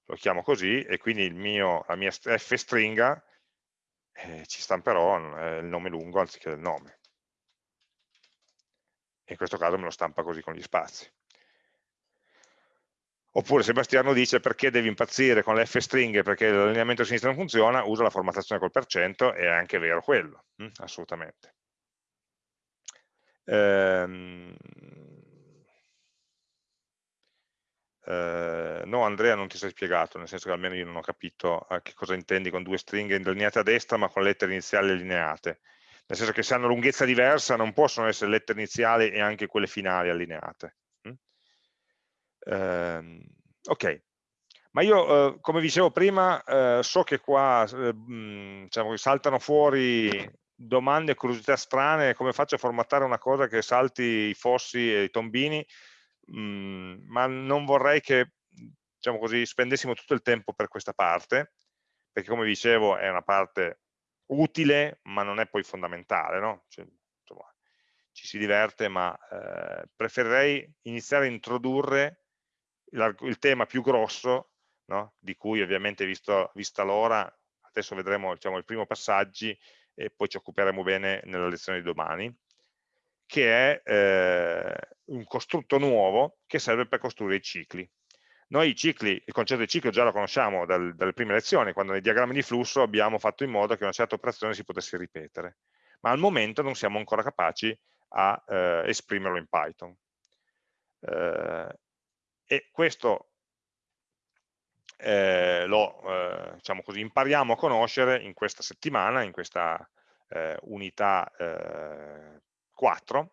lo chiamo così e quindi mio, la mia f stringa eh, ci stamperò eh, il nome lungo anziché il nome. In questo caso me lo stampa così con gli spazi. Oppure Sebastiano dice perché devi impazzire con le f-stringhe perché l'allineamento a sinistra non funziona, usa la formattazione col percento, è anche vero quello, hm? assolutamente. Ehm... Eh, no Andrea non ti sei spiegato, nel senso che almeno io non ho capito eh, che cosa intendi con due stringhe allineate a destra ma con lettere iniziali allineate. Nel senso che se hanno lunghezza diversa non possono essere lettere iniziali e anche quelle finali allineate. Eh, ok, ma io, eh, come dicevo prima, eh, so che qua eh, diciamo, saltano fuori domande e curiosità strane, come faccio a formattare una cosa che salti i fossi e i tombini, mh, ma non vorrei che diciamo così, spendessimo tutto il tempo per questa parte, perché come dicevo è una parte utile, ma non è poi fondamentale, no? cioè, insomma, ci si diverte, ma eh, preferirei iniziare a introdurre il tema più grosso, no? di cui ovviamente visto, vista l'ora, adesso vedremo diciamo, i primi passaggi e poi ci occuperemo bene nella lezione di domani, che è eh, un costrutto nuovo che serve per costruire i cicli. Noi i cicli, il concetto di ciclo già lo conosciamo dal, dalle prime lezioni, quando nei diagrammi di flusso abbiamo fatto in modo che una certa operazione si potesse ripetere, ma al momento non siamo ancora capaci a eh, esprimerlo in Python. Eh, e questo eh, lo eh, diciamo così, impariamo a conoscere in questa settimana, in questa eh, unità 4,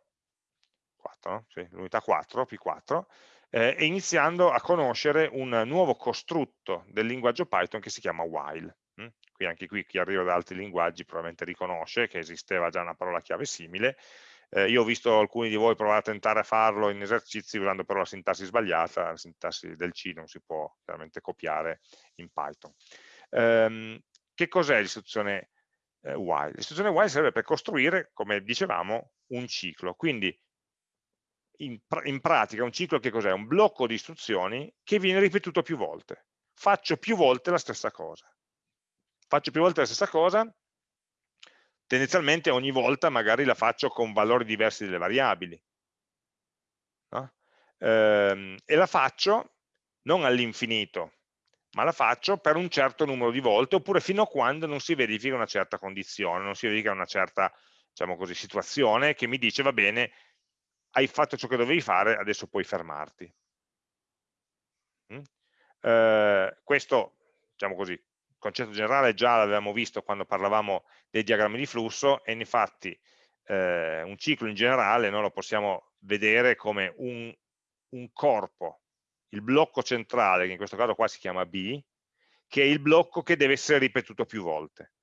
4 no? sì, l'unità 4, P4, eh, e iniziando a conoscere un nuovo costrutto del linguaggio Python che si chiama while. Hm? Qui anche qui chi arriva da altri linguaggi probabilmente riconosce che esisteva già una parola chiave simile, eh, io ho visto alcuni di voi provare a tentare a farlo in esercizi usando però la sintassi sbagliata, la sintassi del C non si può chiaramente copiare in Python. Ehm, che cos'è l'istruzione eh, while? L'istruzione while serve per costruire, come dicevamo, un ciclo. Quindi in, in pratica un ciclo che cos'è? Un blocco di istruzioni che viene ripetuto più volte. Faccio più volte la stessa cosa. Faccio più volte la stessa cosa tendenzialmente ogni volta magari la faccio con valori diversi delle variabili. No? Ehm, e la faccio non all'infinito, ma la faccio per un certo numero di volte, oppure fino a quando non si verifica una certa condizione, non si verifica una certa diciamo così, situazione che mi dice va bene, hai fatto ciò che dovevi fare, adesso puoi fermarti. Mm? Eh, questo, diciamo così, concetto generale già l'avevamo visto quando parlavamo dei diagrammi di flusso e infatti eh, un ciclo in generale noi lo possiamo vedere come un, un corpo, il blocco centrale, che in questo caso qua si chiama B, che è il blocco che deve essere ripetuto più volte.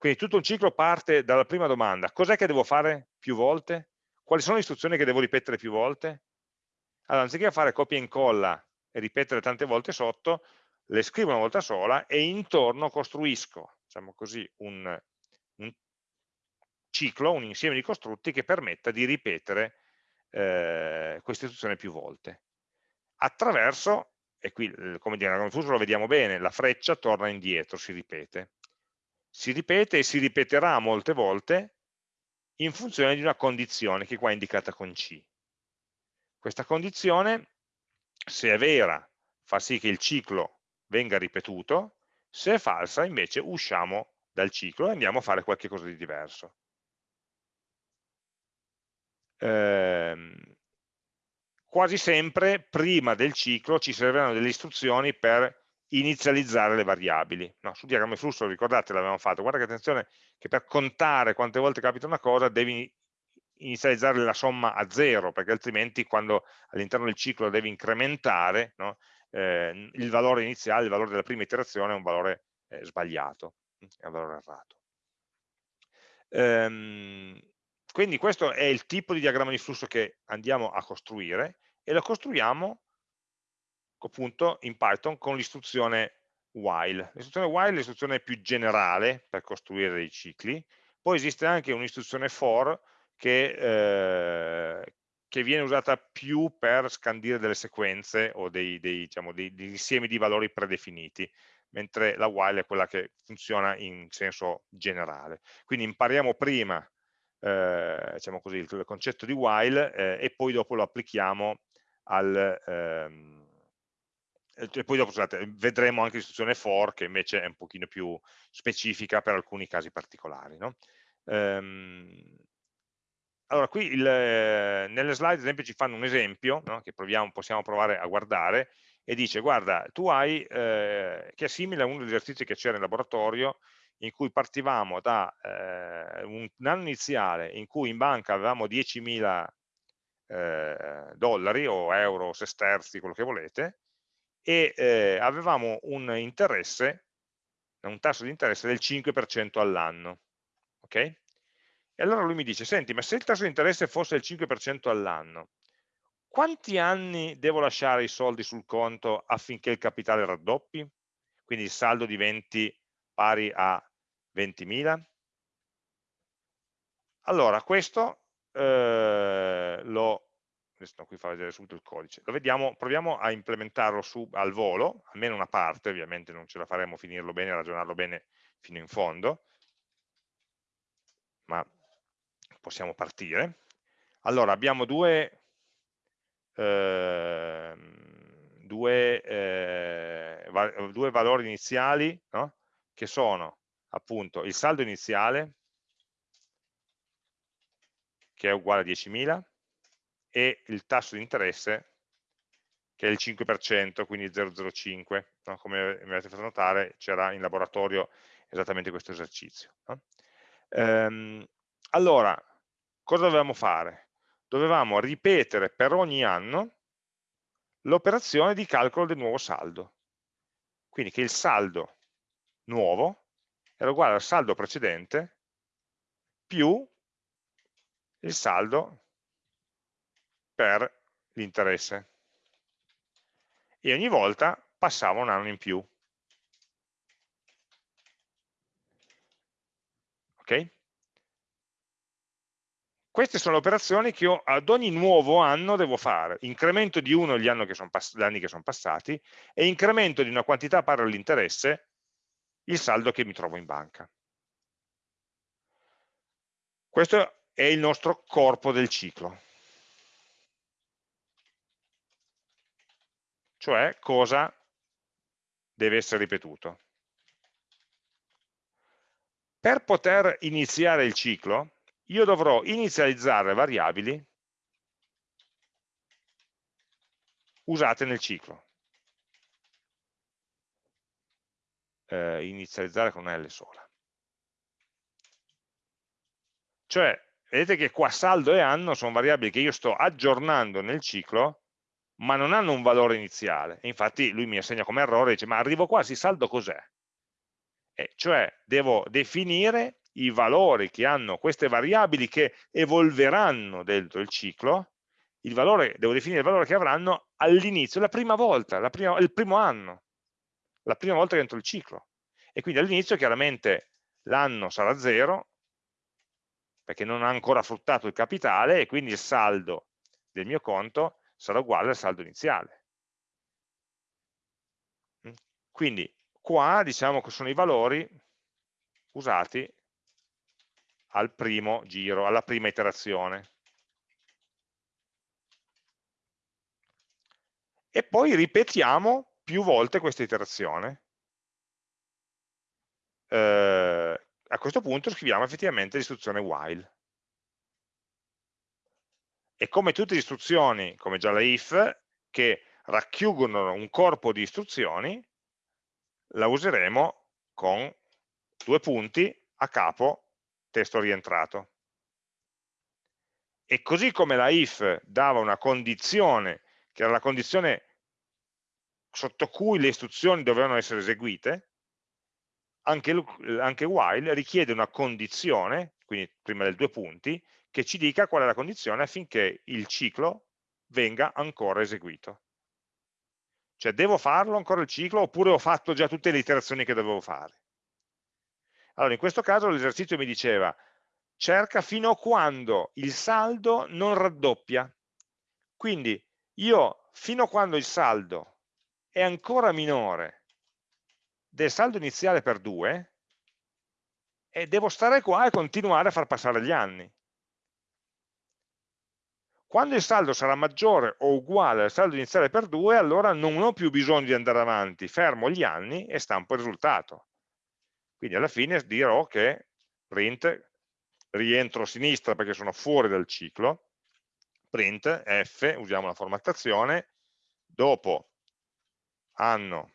Quindi tutto un ciclo parte dalla prima domanda, cos'è che devo fare più volte? Quali sono le istruzioni che devo ripetere più volte? allora anziché fare copia e incolla e ripetere tante volte sotto, le scrivo una volta sola e intorno costruisco, diciamo così, un, un ciclo, un insieme di costrutti che permetta di ripetere eh, questa istruzione più volte. Attraverso, e qui come dire, nel fuso lo vediamo bene, la freccia torna indietro, si ripete. Si ripete e si ripeterà molte volte in funzione di una condizione che qua è indicata con C. Questa condizione, se è vera, fa sì che il ciclo venga ripetuto, se è falsa invece usciamo dal ciclo e andiamo a fare qualcosa di diverso. Ehm, quasi sempre prima del ciclo ci serviranno delle istruzioni per inizializzare le variabili. No, sul diagramma di flusso, ricordate, l'avevamo fatto, guarda che attenzione che per contare quante volte capita una cosa devi inizializzare la somma a zero, perché altrimenti quando all'interno del ciclo devi incrementare, no, eh, il valore iniziale, il valore della prima iterazione è un valore eh, sbagliato, è un valore errato. Ehm, quindi questo è il tipo di diagramma di flusso che andiamo a costruire e lo costruiamo appunto in Python con l'istruzione while. L'istruzione while è l'istruzione più generale per costruire dei cicli, poi esiste anche un'istruzione for che, eh, che, viene usata più per scandire delle sequenze o dei, dei, diciamo, dei, degli insiemi di valori predefiniti, mentre la while è quella che funziona in senso generale. Quindi impariamo prima eh, diciamo così, il, concetto di while eh, e poi dopo lo applichiamo al... Ehm, e poi dopo scusate, vedremo anche l'istruzione for che invece è un pochino più specifica per alcuni casi particolari. No? Ehm, allora, qui il, nelle slide ad esempio ci fanno un esempio no? che proviamo, possiamo provare a guardare e dice guarda tu hai eh, che è simile a uno degli esercizi che c'era in laboratorio in cui partivamo da eh, un, anno iniziale in cui in banca avevamo 10.000 eh, dollari o euro sesterzi, quello che volete, e eh, avevamo un interesse, un tasso di interesse del 5% all'anno. Ok? E allora lui mi dice, senti, ma se il tasso di interesse fosse il 5% all'anno, quanti anni devo lasciare i soldi sul conto affinché il capitale raddoppi? Quindi il saldo diventi pari a 20.000? Allora, questo eh, lo, adesso qui fa vedere subito il codice, lo vediamo, proviamo a implementarlo su, al volo, almeno una parte, ovviamente non ce la faremo finirlo bene, ragionarlo bene fino in fondo, ma possiamo partire. Allora, abbiamo due, eh, due, eh, va due valori iniziali no? che sono appunto il saldo iniziale che è uguale a 10.000 e il tasso di interesse che è il 5%, quindi 0,05, no? come mi avete fatto notare c'era in laboratorio esattamente questo esercizio. No? Ehm, allora, cosa dovevamo fare? Dovevamo ripetere per ogni anno l'operazione di calcolo del nuovo saldo. Quindi che il saldo nuovo era uguale al saldo precedente più il saldo per l'interesse. E ogni volta passava un anno in più. Ok? Queste sono le operazioni che io ad ogni nuovo anno devo fare. Incremento di uno gli anni che sono, anni che sono passati e incremento di una quantità pari all'interesse il saldo che mi trovo in banca. Questo è il nostro corpo del ciclo. Cioè cosa deve essere ripetuto. Per poter iniziare il ciclo, io dovrò inizializzare variabili usate nel ciclo. eh, inizializzare con una L sola. Cioè, vedete che qua saldo e anno sono variabili che io sto aggiornando nel ciclo, ma non hanno un valore iniziale. E infatti lui mi assegna come errore, dice, ma arrivo quasi, saldo cos'è? Eh, cioè, devo definire i valori che hanno queste variabili che evolveranno dentro il ciclo il valore, devo definire il valore che avranno all'inizio, la prima volta, la prima, il primo anno, la prima volta che entro il ciclo. E quindi all'inizio chiaramente l'anno sarà 0, perché non ha ancora fruttato il capitale, e quindi il saldo del mio conto sarà uguale al saldo iniziale. Mm? Quindi qua diciamo che sono i valori usati al primo giro, alla prima iterazione. E poi ripetiamo più volte questa iterazione. Eh, a questo punto scriviamo effettivamente l'istruzione while. E come tutte le istruzioni, come già la if, che racchiudono un corpo di istruzioni, la useremo con due punti a capo testo rientrato. E così come la if dava una condizione, che era la condizione sotto cui le istruzioni dovevano essere eseguite, anche, anche while richiede una condizione, quindi prima del due punti, che ci dica qual è la condizione affinché il ciclo venga ancora eseguito. Cioè devo farlo ancora il ciclo oppure ho fatto già tutte le iterazioni che dovevo fare? Allora, in questo caso l'esercizio mi diceva cerca fino a quando il saldo non raddoppia. Quindi io fino a quando il saldo è ancora minore del saldo iniziale per 2 e devo stare qua e continuare a far passare gli anni. Quando il saldo sarà maggiore o uguale al saldo iniziale per 2, allora non ho più bisogno di andare avanti, fermo gli anni e stampo il risultato. Quindi alla fine dirò che print, rientro a sinistra perché sono fuori dal ciclo, print f, usiamo la formattazione, dopo anno,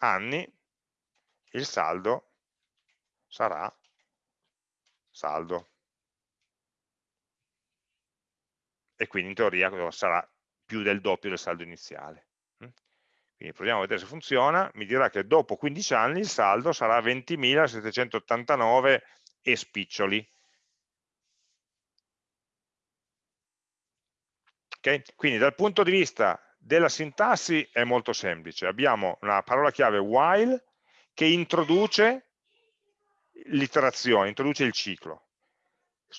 anni, il saldo sarà saldo. E quindi in teoria sarà più del doppio del saldo iniziale. Quindi proviamo a vedere se funziona, mi dirà che dopo 15 anni il saldo sarà 20.789 e spiccioli. Okay? Quindi dal punto di vista della sintassi è molto semplice, abbiamo una parola chiave while che introduce l'iterazione, introduce il ciclo.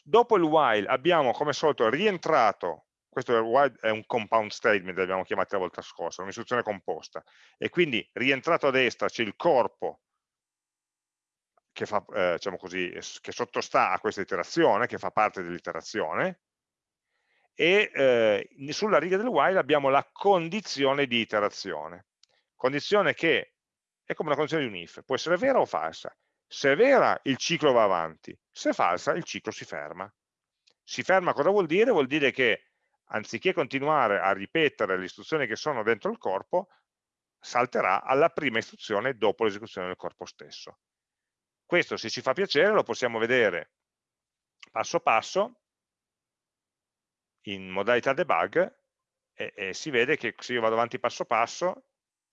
Dopo il while abbiamo come solito rientrato questo è un compound statement, l'abbiamo chiamato la volta scorsa, un'istruzione composta, e quindi rientrato a destra c'è il corpo che, fa, eh, diciamo così, che sottostà a questa iterazione, che fa parte dell'iterazione, e eh, sulla riga del while abbiamo la condizione di iterazione, condizione che è come una condizione di un if, può essere vera o falsa. Se è vera il ciclo va avanti, se è falsa il ciclo si ferma. Si ferma cosa vuol dire? Vuol dire che anziché continuare a ripetere le istruzioni che sono dentro il corpo, salterà alla prima istruzione dopo l'esecuzione del corpo stesso. Questo se ci fa piacere lo possiamo vedere passo passo in modalità debug e, e si vede che se io vado avanti passo passo,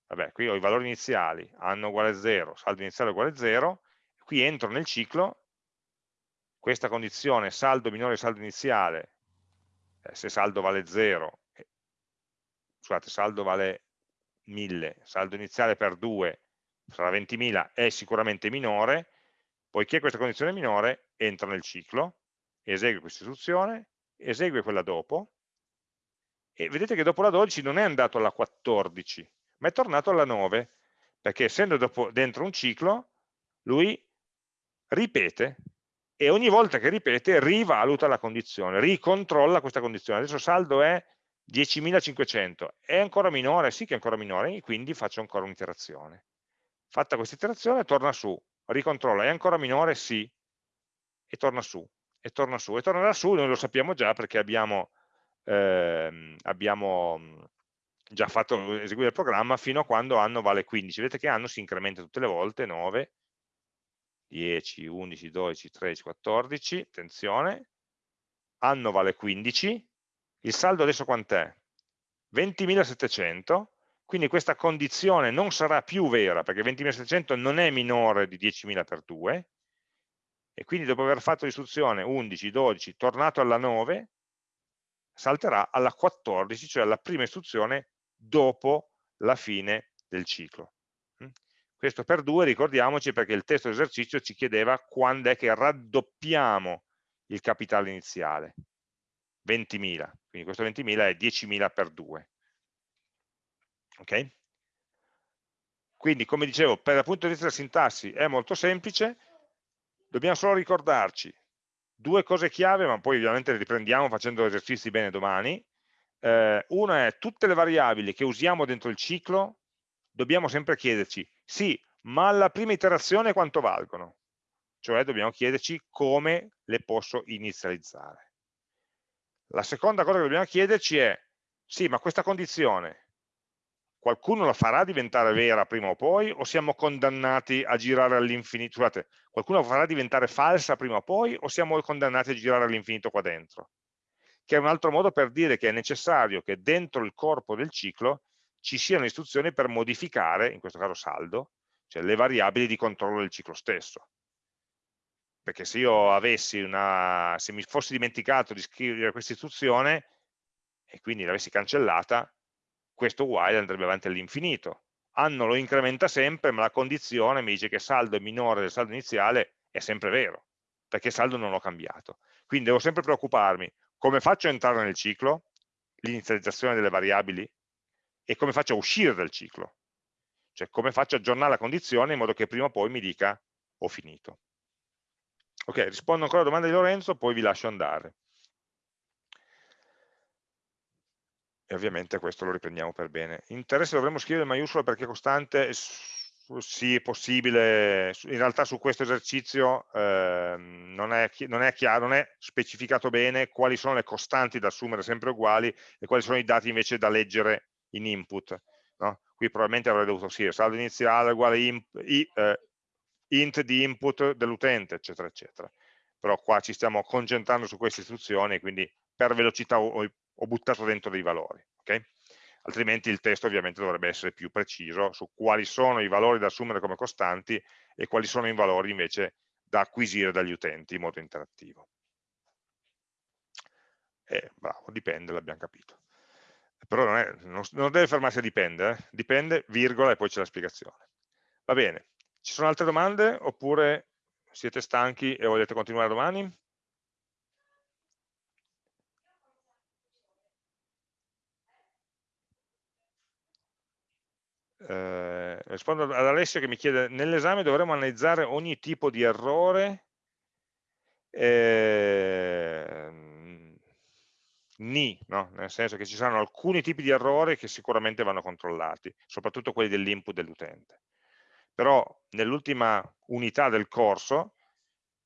vabbè qui ho i valori iniziali, anno uguale 0, saldo iniziale uguale 0, qui entro nel ciclo, questa condizione saldo minore saldo iniziale eh, se saldo vale 0, eh, scusate, saldo vale 1000, saldo iniziale per 2 sarà 20.000, è sicuramente minore, poiché questa condizione è minore, entra nel ciclo, esegue questa istruzione, esegue quella dopo, e vedete che dopo la 12 non è andato alla 14, ma è tornato alla 9, perché essendo dopo, dentro un ciclo, lui ripete e ogni volta che ripete rivaluta la condizione, ricontrolla questa condizione. Adesso saldo è 10.500, è ancora minore? Sì che è ancora minore, quindi faccio ancora un'iterazione. Fatta questa iterazione torna su, ricontrolla, è ancora minore? Sì, e torna su, e torna su, e tornerà su, noi lo sappiamo già perché abbiamo, ehm, abbiamo già fatto eseguire il programma fino a quando anno vale 15. Vedete che anno si incrementa tutte le volte, 9, 10, 11, 12, 13, 14, attenzione, anno vale 15, il saldo adesso quant'è? 20.700, quindi questa condizione non sarà più vera perché 20.700 non è minore di 10.000 per 2 e quindi dopo aver fatto l'istruzione 11, 12, tornato alla 9, salterà alla 14, cioè alla prima istruzione dopo la fine del ciclo. Questo per due, ricordiamoci, perché il testo esercizio ci chiedeva quando è che raddoppiamo il capitale iniziale. 20.000, quindi questo 20.000 è 10.000 per 2. Ok? Quindi, come dicevo, per il punto di vista della sintassi è molto semplice, dobbiamo solo ricordarci due cose chiave, ma poi ovviamente le riprendiamo facendo esercizi bene domani. Eh, una è tutte le variabili che usiamo dentro il ciclo, dobbiamo sempre chiederci, sì, ma alla prima iterazione quanto valgono? Cioè dobbiamo chiederci come le posso inizializzare. La seconda cosa che dobbiamo chiederci è, sì, ma questa condizione qualcuno la farà diventare vera prima o poi o siamo condannati a girare all'infinito? Scusate, qualcuno la farà diventare falsa prima o poi o siamo condannati a girare all'infinito qua dentro? Che è un altro modo per dire che è necessario che dentro il corpo del ciclo ci siano istruzioni per modificare, in questo caso saldo, cioè le variabili di controllo del ciclo stesso. Perché se io avessi una, se mi fossi dimenticato di scrivere questa istruzione e quindi l'avessi cancellata, questo while andrebbe avanti all'infinito. Anno lo incrementa sempre, ma la condizione mi dice che saldo è minore del saldo iniziale è sempre vero, perché saldo non l'ho cambiato. Quindi devo sempre preoccuparmi come faccio a entrare nel ciclo, l'inizializzazione delle variabili, e come faccio a uscire dal ciclo, cioè come faccio a aggiornare la condizione in modo che prima o poi mi dica ho finito. Ok, rispondo ancora alla domanda di Lorenzo, poi vi lascio andare. e ovviamente questo lo riprendiamo per bene. Interesse dovremmo scrivere maiuscola perché costante, sì, è possibile, in realtà su questo esercizio eh, non, è, non, è chiaro, non è specificato bene quali sono le costanti da assumere sempre uguali e quali sono i dati invece da leggere in input. No? Qui probabilmente avrei dovuto scrivere saldo iniziale uguale imp, i, eh, int di input dell'utente, eccetera, eccetera. Però qua ci stiamo concentrando su queste istruzioni, quindi per velocità ho, ho buttato dentro dei valori, okay? altrimenti il testo ovviamente dovrebbe essere più preciso su quali sono i valori da assumere come costanti e quali sono i valori invece da acquisire dagli utenti in modo interattivo. Eh, bravo, dipende, l'abbiamo capito. Però non, è, non, non, deve fermarsi a dipende, eh? dipende, virgola, e poi c'è la spiegazione. Va bene, ci sono altre domande oppure siete stanchi e volete continuare domani? eh, rispondo ad Alessio che mi chiede, nell'esame dovremo analizzare ogni tipo di errore? Eh, ni, no? nel senso che ci saranno alcuni tipi di errori che sicuramente vanno controllati, soprattutto quelli dell'input dell'utente. Però nell'ultima unità del corso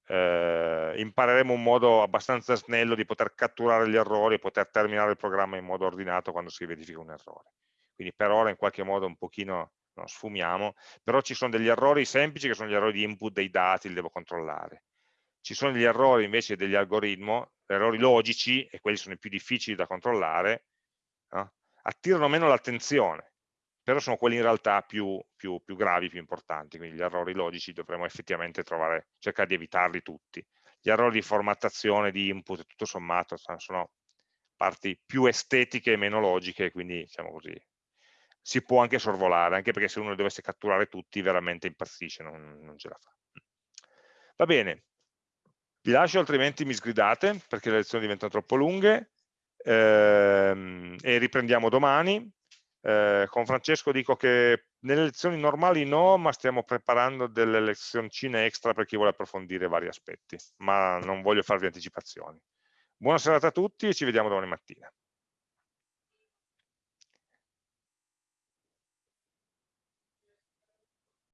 eh, impareremo un modo abbastanza snello di poter catturare gli errori e poter terminare il programma in modo ordinato quando si verifica un errore quindi per ora in qualche modo un pochino no, sfumiamo, però ci sono degli errori semplici che sono gli errori di input dei dati, li devo controllare. Ci sono gli errori invece degli algoritmi, errori logici, e quelli sono i più difficili da controllare, no? attirano meno l'attenzione, però sono quelli in realtà più, più, più, gravi, più importanti, quindi gli errori logici dovremo effettivamente trovare, cercare di evitarli tutti. Gli errori di formattazione, di input, tutto sommato, sono parti più estetiche e meno logiche, quindi diciamo così, si può anche sorvolare, anche perché se uno dovesse catturare tutti veramente impazzisce, non, non ce la fa. Va bene, vi lascio altrimenti mi sgridate perché le lezioni diventano troppo lunghe ehm, e riprendiamo domani. Eh, con Francesco dico che nelle lezioni normali no, ma stiamo preparando delle lezioncine extra per chi vuole approfondire vari aspetti, ma non voglio farvi anticipazioni. Buona serata a tutti e ci vediamo domani mattina.